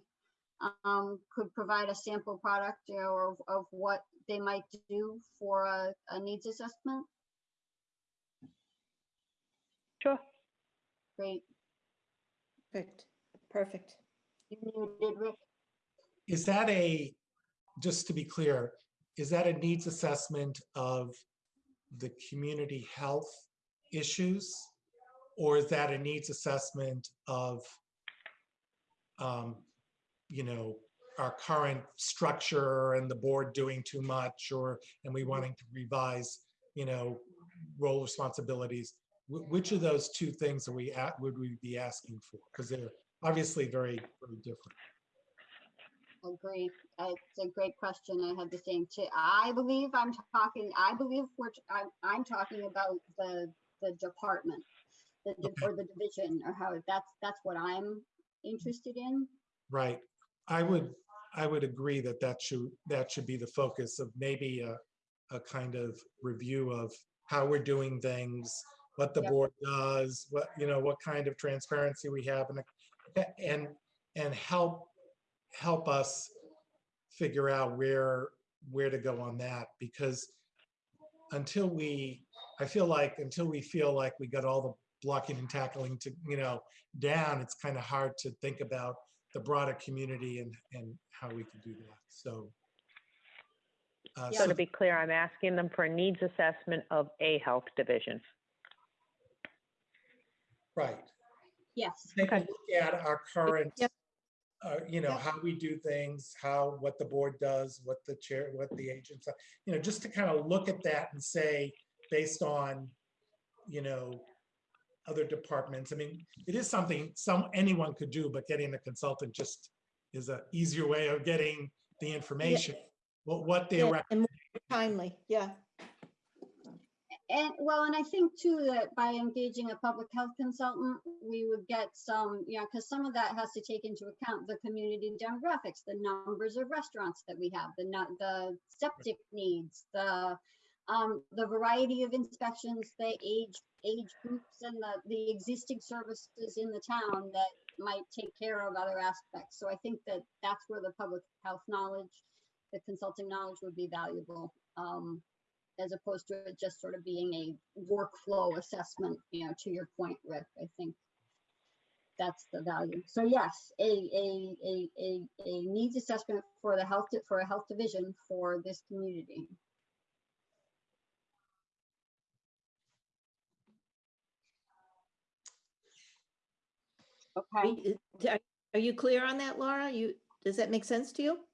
um, could provide a sample product you know, of, of what they might do for a, a needs assessment? Sure. Great. Perfect, perfect. You muted, Rick. Is that a, just to be clear, is that a needs assessment of the community health issues? Or is that a needs assessment of, um, you know, our current structure and the board doing too much or, and we wanting to revise, you know, role responsibilities? Wh- Which of those two things are we at, would we be asking for? Because they're obviously very, very different. Agree. Uh, It's a great question. I had the same too. I believe I'm talking, I believe we're, t- I'm, I'm talking about the, the department. The, di- or the division or how, that's, that's what I'm interested in. Right. I would, I would agree that that should, that should be the focus of maybe a, a kind of review of how we're doing things, what the Yep. board does, what, you know, what kind of transparency we have and, and, and help, help us figure out where, where to go on that, because until we, I feel like, until we feel like we got all the blocking and tackling to, you know, down, it's kind of hard to think about the broader community and, and how we can do that, so. uh, So so to be clear, I'm asking them for a needs assessment of a health division. Right, Yes. take a Okay. look at our current, Yep. Uh, you know, Yep. how we do things, how, what the board does, what the chair, what the agents, are, you know, just to kind of look at that and say, based on, you know, other departments, I mean, it is something some, anyone could do, but getting a consultant just is a easier way of getting the information. What, what they're, Yeah, And timely, yeah. And well, and I think too that by engaging a public health consultant, we would get some, you know, because some of that has to take into account the community demographics, the numbers of restaurants that we have, the nu- the septic needs, the um, the variety of inspections, the age age groups, and the the existing services in the town that might take care of other aspects. So I think that that's where the public health knowledge, the consulting knowledge would be valuable. Um, as opposed to it just sort of being a workflow assessment, you know, to your point, Rick, I think that's the value. So yes, a, a, a, a, a needs assessment for the health, for a health division for this community. Okay, Are are you clear on that, Laura? You, does that make sense to you?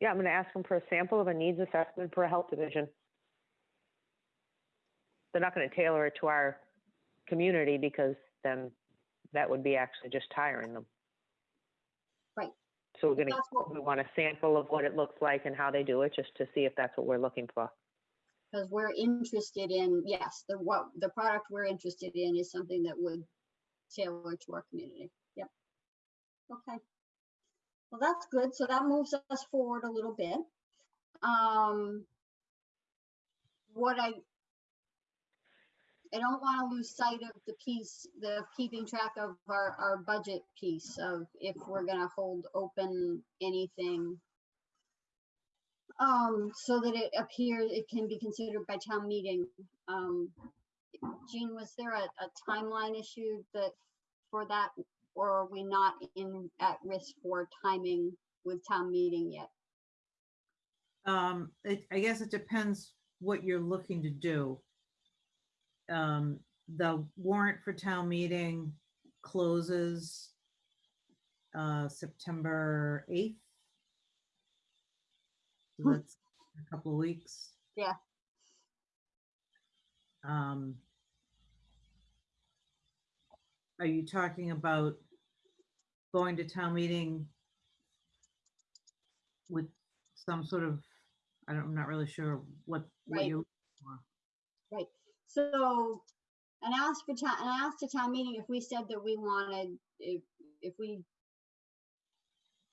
Yeah, I'm going to ask them for a sample of a needs assessment for a health division. They're not going to tailor it to our community because then that would be actually just tiring them. Right. So we're going to, what, we want a sample of what it looks like and how they do it, just to see if that's what we're looking for. because we're interested in, yes, the, what, the product we're interested in is something that would tailor to our community. Yep. Okay. Well, that's good. So that moves us forward a little bit. Um, what I, I don't want to lose sight of the piece, the keeping track of our, our budget piece of if we're gonna hold open anything. Um, so that it appears, it can be considered by town meeting. Um, Jean, was there a, a timeline issue that, for that? Or are we not in, at risk for timing with town meeting yet? Um, it, I guess it depends what you're looking to do. Um, the warrant for town meeting closes uh, September eighth. So Hmm. That's a couple of weeks. Yeah. Um, are you talking about going to town meeting with some sort of, I don't, I'm not really sure what, what Right. Right, so, and I asked for town, and I asked the town meeting if we said that we wanted, if, if we.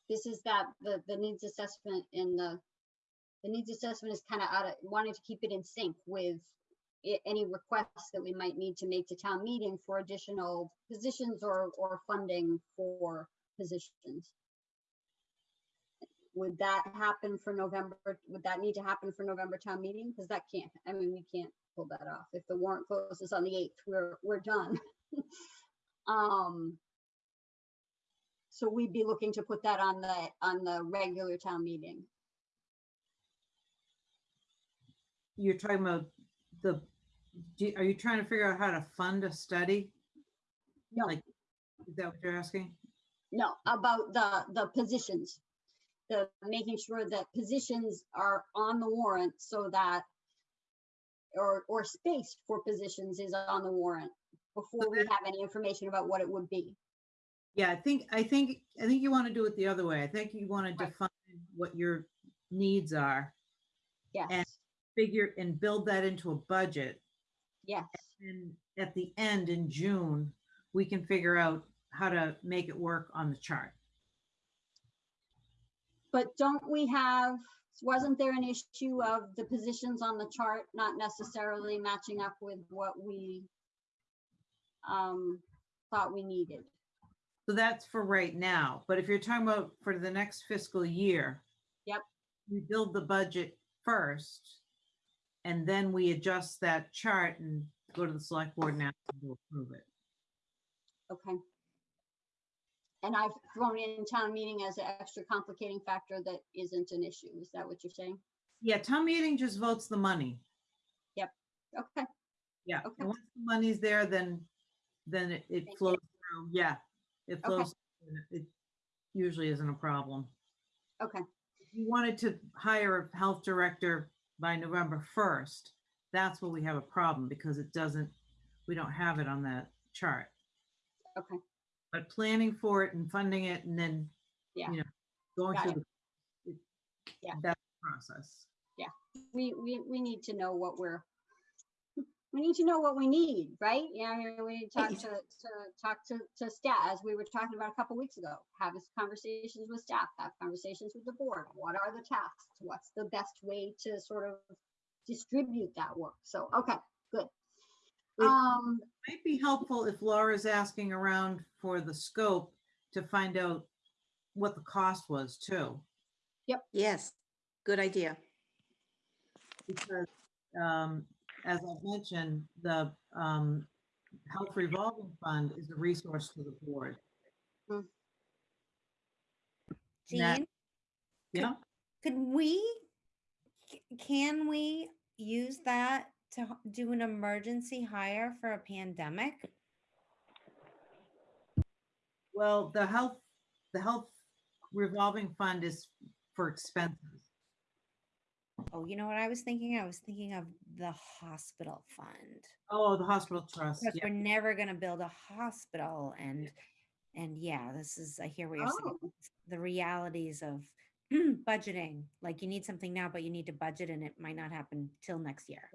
This is that, the, the needs assessment in the, the needs assessment is kind of out of, wanting to keep it in sync with. Any requests that we might need to make to town meeting for additional positions or, or funding for positions. Would that happen for November, would that need to happen for November town meeting? Because that can't, I mean, we can't pull that off. If the warrant closes on the eighth, we're, we're done. Um. So we'd be looking to put that on the, on the regular town meeting. you're talking about the, do, are you trying to figure out how to fund a study? No, Like- Is that what you're asking? no, about the, the positions. The, making sure that positions are on the warrant so that or, or space for positions is on the warrant before we have any information about what it would be. Yeah, I think, I think, I think you want to do it the other way. I think you want to define what your needs are, Yes, And figure and build that into a budget. Yes. And at the end in June, we can figure out how to make it work on the chart. But don't we have, wasn't there an issue of the positions on the chart not necessarily matching up with what we um, thought we needed? So that's for right now, but if you're talking about for the next fiscal year. Yep. We build the budget first. And then we adjust that chart and go to the select board and ask them to approve it. Okay. And I've thrown in town meeting as an extra complicating factor that isn't an issue. Is that what you're saying? Yeah, town meeting just votes the money. Yep. Okay, Yeah, Okay. and once the money's there, then, then it, it Thank flows through, yeah. It Okay. flows, through, it usually isn't a problem. okay, If you wanted to hire a health director by November first, that's where we have a problem because it doesn't, we don't have it on that chart. okay. But planning for it and funding it and then, Yeah. you know, going Got through the. Yeah. That process. We, we, we need to know what we're, we need to know what we need, right? Yeah, I mean, we need to talk to, to, talk to, to staff, as we were talking about a couple weeks ago. Have this conversations with staff, have conversations with the board. What are the tasks? What's the best way to sort of distribute that work? So, okay, good. It- Um, Might be helpful if Laura's asking around for the scope to find out what the cost was too. Yep. Yes, good idea. Because, um, as I mentioned, the, um, Health Revolving Fund is a resource to the board. That- Jean, Yeah, could we, can we use that to do an emergency hire for a pandemic? well, the health, the Health Revolving Fund is for expenses. Oh, you know what I was thinking? I was thinking of the hospital fund. Oh, the hospital trust, Because yeah. we're never gonna build a hospital and, and yeah, this is, I hear what you're saying. Oh. The realities of budgeting, like you need something now, but you need to budget and it might not happen till next year.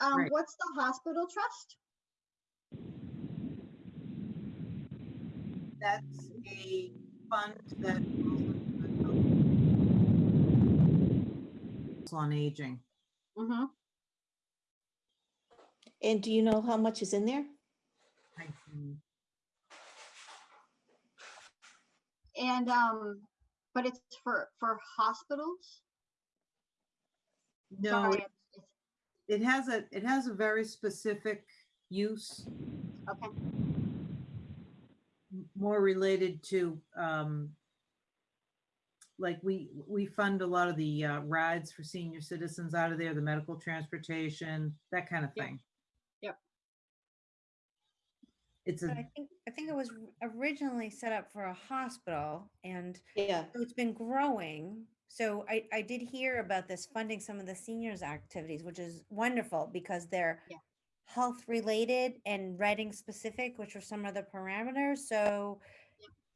um, Right. what's the hospital trust? That's a fund that. On aging. Mm-hmm. And do you know how much is in there? I can- And, um, but it's for, for hospitals? No, Sorry, it- it has a, it has a very specific use, Okay, more related to, um, like we, we fund a lot of the uh, rides for senior citizens out of there, the medical transportation, that kind of Yep. thing. Yep. It's But a, I think, I think it was originally set up for a hospital and Yeah, so it's been growing. So I, I did hear about this funding some of the seniors activities, which is wonderful because they're Yeah. health related and writing specific, which are some of the parameters. So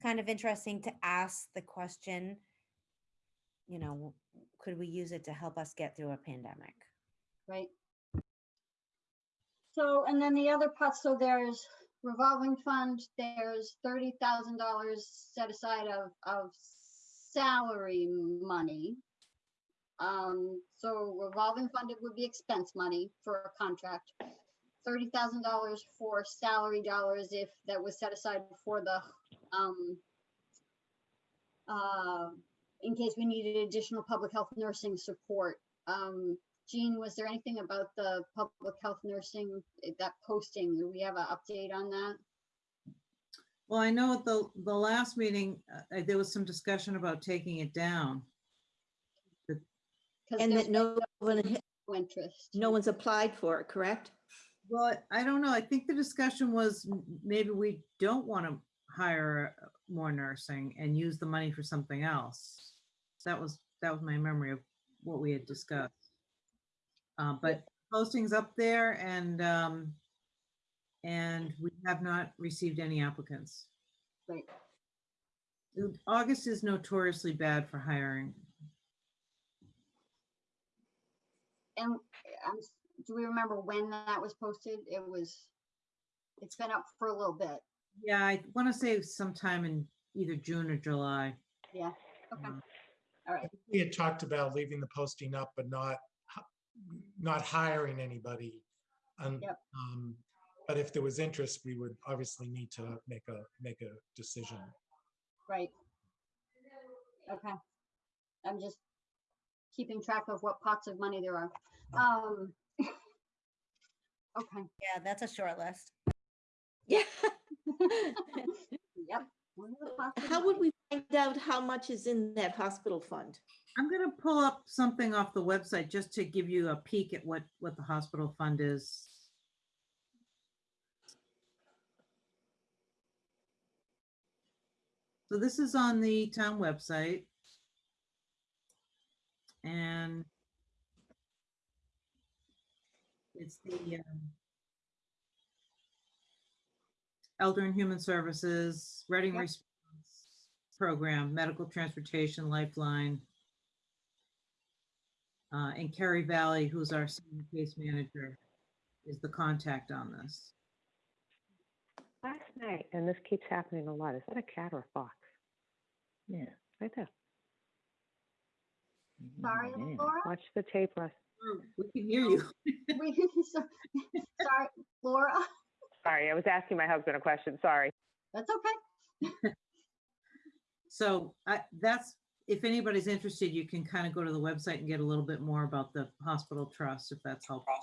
kind of interesting to ask the question, you know, could we use it to help us get through a pandemic? right. So, and then the other part, so there's revolving fund, there's thirty thousand dollars set aside of, of salary money. Um, so revolving fund, it would be expense money for a contract. Thirty thousand dollars for salary dollars if that was set aside for the, um, uh, in case we needed additional public health nursing support. Um, Jean, was there anything about the public health nursing, eh, that posting? Do we have an update on that? well, I know at the, the last meeting, uh, there was some discussion about taking it down. 'Cause and there's that no one, interest. no one's applied for it, correct? Well, I don't know. I think the discussion was maybe we don't want to hire uh, more nursing and use the money for something else. That was, that was my memory of what we had discussed. Uh, but postings up there and, um, and we have not received any applicants. Right. August is notoriously bad for hiring. And um, do we remember when that was posted? It was, it's been up for a little bit. Yeah, I want to say sometime in either June or July. Yeah, okay, Um, all right, We had talked about leaving the posting up, but not, h- not hiring anybody. And, Yep. um, but if there was interest, we would obviously need to make a, make a decision. right. Okay. I'm just keeping track of what pots of money there are. Um. Okay, Yeah, that's a short list. Yeah. yep. one of the pots of How would we find out how much is in that hospital fund? I'm gonna pull up something off the website just to give you a peek at what, what the hospital fund is. So this is on the town website. And it's the um, Elder and Human Services, Reading Yep. Response Program, Medical Transportation Lifeline. Uh, and Kerry Valley, who's our senior case manager, is the contact on this. Last night, and this keeps happening a lot, is that a cat or a fox? Yeah, right there. Sorry, Laura? Watch the tape, Russ. Oh, We can hear you. We, so- sorry, Laura, Sorry, I was asking my husband a question, sorry. that's okay. So I, that's, if anybody's interested, you can kind of go to the website and get a little bit more about the hospital trust, if that's helpful.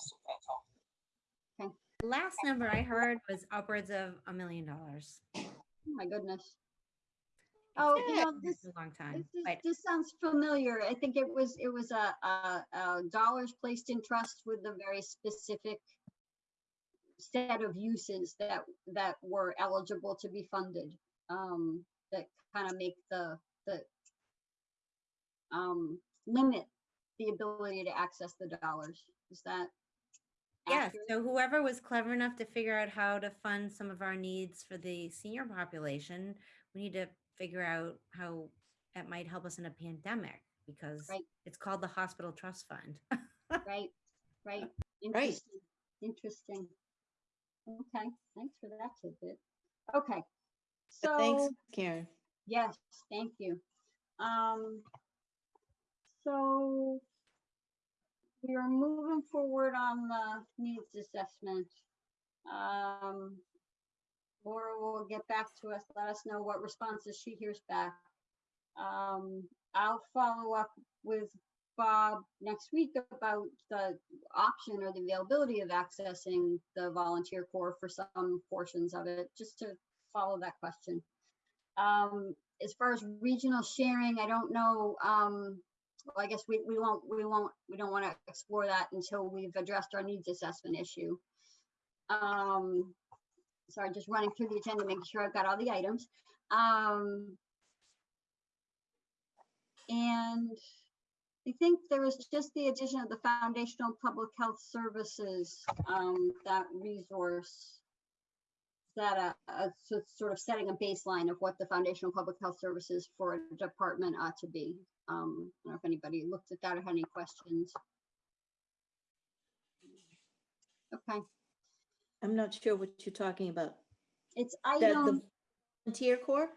The Last number I heard was upwards of a million dollars. Oh My goodness. Oh, you know, this, It's a long time, This, is- this sounds familiar. I think it was, it was a, a, a dollars placed in trust with a very specific set of uses that, that were eligible to be funded. Um, that kind of make the, the um, limit the ability to access the dollars. Is that? yeah, accurate? so whoever was clever enough to figure out how to fund some of our needs for the senior population, we need to figure out how that might help us in a pandemic because Right. it's called the Hospital Trust Fund. Right, right. Interesting, interesting. Okay, thanks for that tidbit. Okay. so Thanks, Karen. yes, thank you. Um, so we are moving forward on the needs assessment. Um, Laura will get back to us, let us know what responses she hears back. Um, I'll follow up with Bob next week about the option or the availability of accessing the volunteer corps for some portions of it, just to follow that question. Um, as far as regional sharing, I don't know, um, well, I guess we, we won't, we won't, we don't want to explore that until we've addressed our needs assessment issue. Um, sorry, just running through the agenda, making sure I've got all the items. Um, and I think there was just the addition of the foundational public health services, um, that resource. That, uh, uh, so it's sort of setting a baseline of what the foundational public health services for a department ought to be. Um, I don't know if anybody looked at that or had any questions. Okay, I'm not sure what you're talking about. it's That the item, volunteer corps?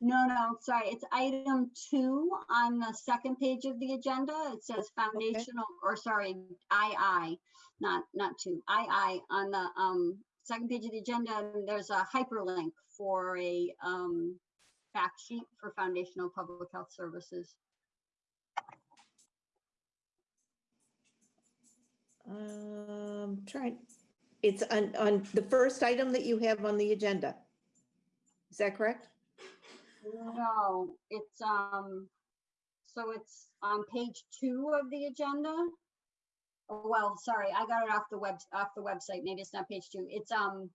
No, no, sorry, it's item two on the second page of the agenda. It says foundational, or sorry, II, not, not two, II on the, um, second page of the agenda, and there's a hyperlink for a, um, fact sheet for foundational public health services. Um, trying, it's on, on the first item that you have on the agenda. Is that correct? No, it's, um, so it's on page two of the agenda. Oh, Well, sorry, I got it off the web, off the website. Maybe it's not page two. It's, um,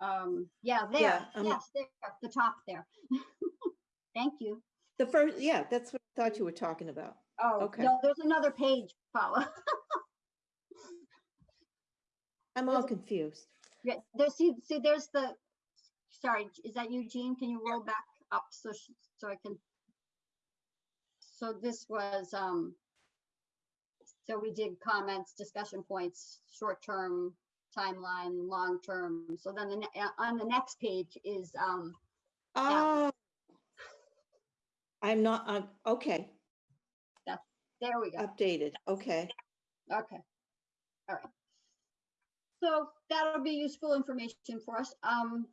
um, yeah, there, Yeah, um, yes, there, at the top there. Thank you. The first, yeah, that's what I thought you were talking about. Oh, Okay. no, there's another page, Paula. I'm all confused. Yeah, there's, see, see, there's the, sorry, is that you, Jean? Can you roll back up so, sh- so I can? So this was, um, so we did comments, discussion points, short-term timeline, long-term. So then the, ne- uh, on the next page is, um, Oh. I'm not, I'm, okay, there we go. updated, okay. Okay. All right. So that'll be useful information for us. Um,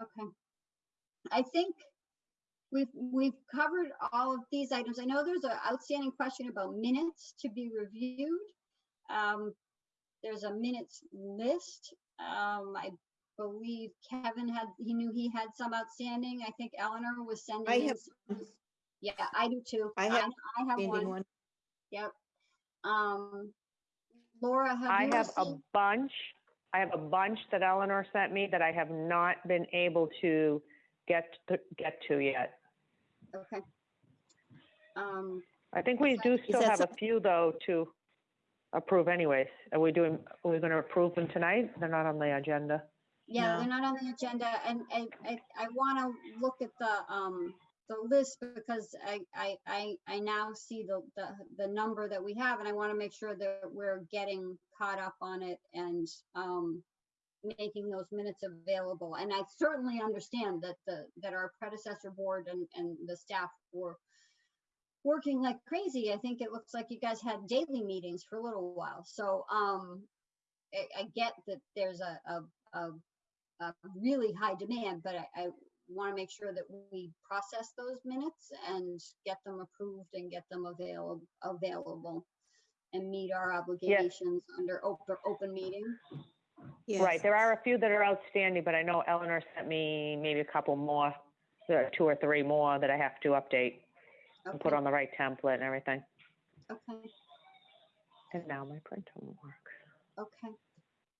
okay. I think we've, we've covered all of these items. I know there's an outstanding question about minutes to be reviewed. Um, there's a minutes list. Um, I believe Kevin had, he knew he had some outstanding. I think Eleanor was sending. I in have some. Yeah, I do too. I have I have one. one. Yep. Um, Laura, have I you have a bunch, I have a bunch that Eleanor sent me that I have not been able to get, to get to yet. Okay. Um, I think we do that still have a few, though, to approve anyways. Are we doing, are we going to approve them tonight? They're not on the agenda. yeah, No. they're not on the agenda and I, I, I want to look at the, um, the list because I, I, I, I now see the, the, the number that we have and I want to make sure that we're getting caught up on it and, um, making those minutes available. And I certainly understand that the, that our predecessor board and, and the staff were working like crazy. I think it looks like you guys had daily meetings for a little while. So, um, I, I get that there's a, a, a, a really high demand, but I, I want to make sure that we process those minutes and get them approved and get them available, available and meet our obligations under open, open meeting. Yes. Right, there are a few that are outstanding, but I know Eleanor sent me maybe a couple more, there are two or three more that I have to update and put Okay, on the right template and everything. okay, And now my printer won't work. okay.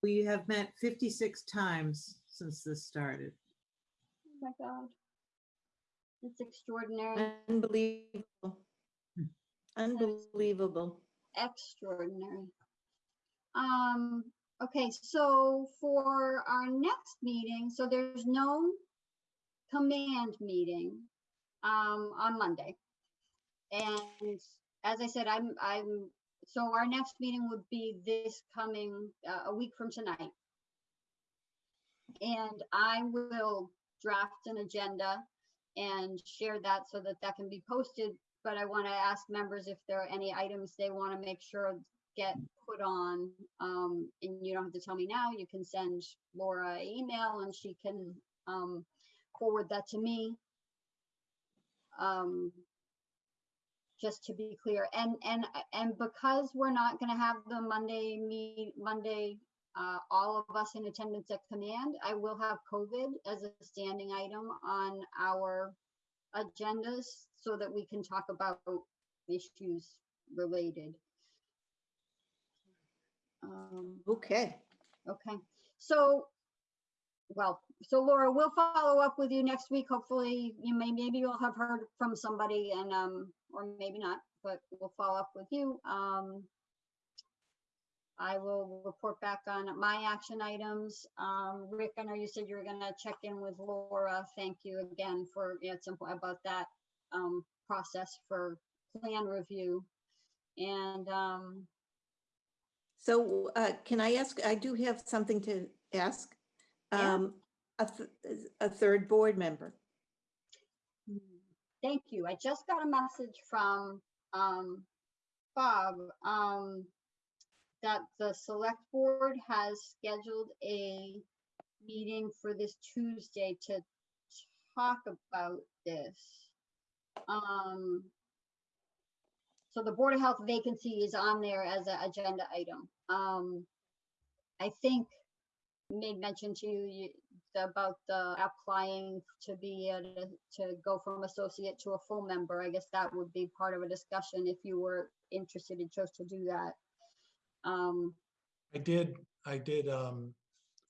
We have met 56 times since this started. Oh my God. It's extraordinary, Unbelievable. Unbelievable. extraordinary. Um, okay, so for our next meeting, so there's no command meeting um, on Monday. And as I said, I'm, I'm, so our next meeting would be this coming, uh, a week from tonight. And I will draft an agenda and share that so that that can be posted but I want to ask members if there are any items they want to make sure get put on. Um, and you don't have to tell me now, you can send Laura an email and she can, um, forward that to me. Um, just to be clear, and, and, and because we're not gonna have the Monday meet, Monday, uh, all of us in attendance at command, I will have COVID as a standing item on our agendas so that we can talk about issues related. Um, Okay. Okay, so, well, so Laura, we'll follow up with you next week. Hopefully, you may, maybe you'll have heard from somebody and, um, or maybe not, but we'll follow up with you. Um, I will report back on my action items. Um, Rick, I know you said you were gonna check in with Laura. Thank you again for, yeah, it's simple about that, um, process for plan review. And, um, So uh, can I ask, I do have something to ask. Yeah. Um, A, th- a third board member. Thank you. I just got a message from um Bob um that the select board has scheduled a meeting for this Tuesday to talk about this. Um so the Board of Health vacancy is on there as an agenda item. Um I think made mention to you about the applying to be to, to go from associate to a full member. I guess that would be part of a discussion if you were interested and chose to do that. Um, I did, I did um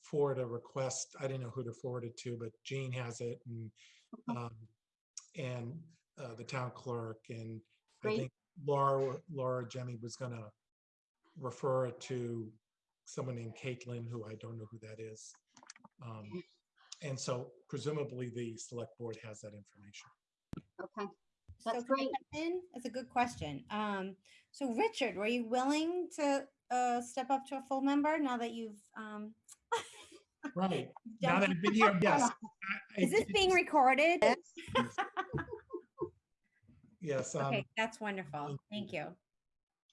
forward a request. I didn't know who to forward it to, but Jean has it and um and uh the town clerk and I Great. think Laura, Laura Jemmy was gonna refer it to someone named Caitlin, who I don't know who that is. Um And so presumably the select board has that information. okay, So That's can I great. jump in? That's a good question. Um, so Richard, were you willing to uh step up to a full member now that you've um? Right, now that I've been here, yes. I- I Is this being recorded? Yes, um, Okay, that's wonderful. Thank you.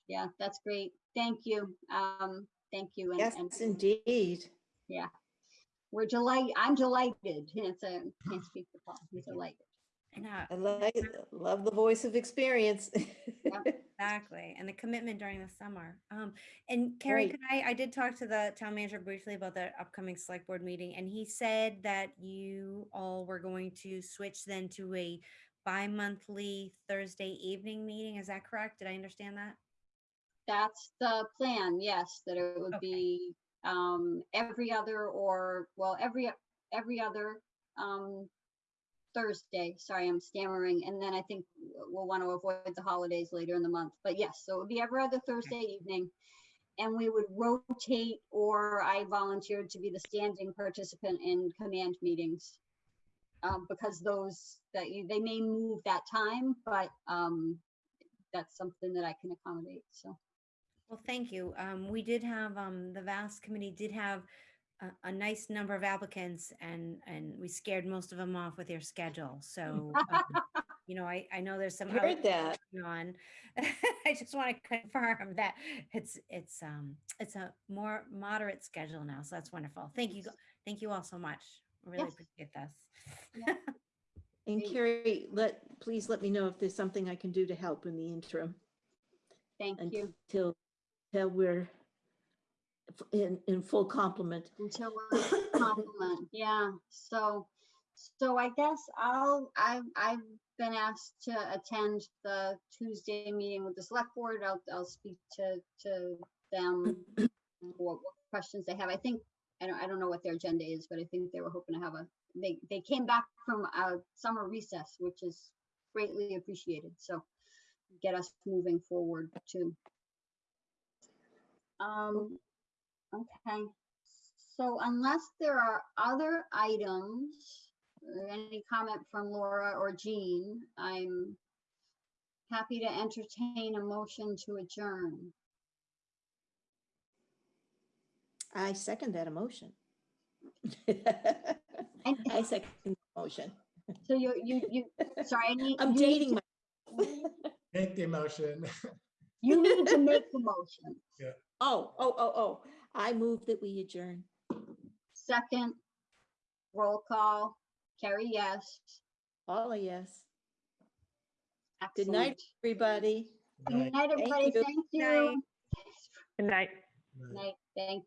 yeah, that's great. Thank you. Um, thank you. and- Yes, and indeed. We're delighted, I'm delighted. It's a, can't speak for Paul, he's delighted. I know, I like, love the voice of experience. exactly. And the commitment during the summer. Um, and Carrie, Right. could I, I did talk to the town manager briefly about the upcoming select board meeting and he said that you all were going to switch then to a bi-monthly Thursday evening meeting. Is that correct? Did I understand that? That's the plan, yes, that it would Okay. be um every other or, well, every, every other um Thursday, sorry, I'm stammering, and then I think we'll want to avoid the holidays later in the month, but yes, so it would be every other Thursday evening. And we would rotate, or I volunteered to be the standing participant in command meetings. Um, because those, that you, they may move that time, but um that's something that I can accommodate, so. Well, thank you. Um, we did have, um, the VAS committee did have a, a nice number of applicants and, and we scared most of them off with their schedule. So, um, you know, I, I know there's some. other Heard that. going on. I just want to confirm that it's, it's, um, it's a more moderate schedule now. So that's wonderful. Thank you. Thank you all so much. I Really Yes. appreciate this. And Great. Carrie, let, please let me know if there's something I can do to help in the interim Thank you. until, till we're f- in, in full complement. Until we're yeah, so, so I guess I'll, I've, I've been asked to attend the Tuesday meeting with the select board. I'll, I'll speak to, to them. What, what questions they have. I think, I don't, I don't know what their agenda is, but I think they were hoping to have a, they, they came back from a summer recess, which is greatly appreciated, so get us moving forward too. Um, okay, so unless there are other items, or any comment from Laura or Jean, I'm happy to entertain a motion to adjourn. I second that emotion. I second the motion. so you, you, you, sorry, I need. I'm you need dating to- my. make the motion. You need to make the motion. Yeah. Oh, oh, oh, oh, I move that we adjourn. Second, roll call, Carrie, yes. All a yes. Good night, Excellent. everybody. Right. Good night, everybody. you. Thank you. Good night. Right. Night, thanks.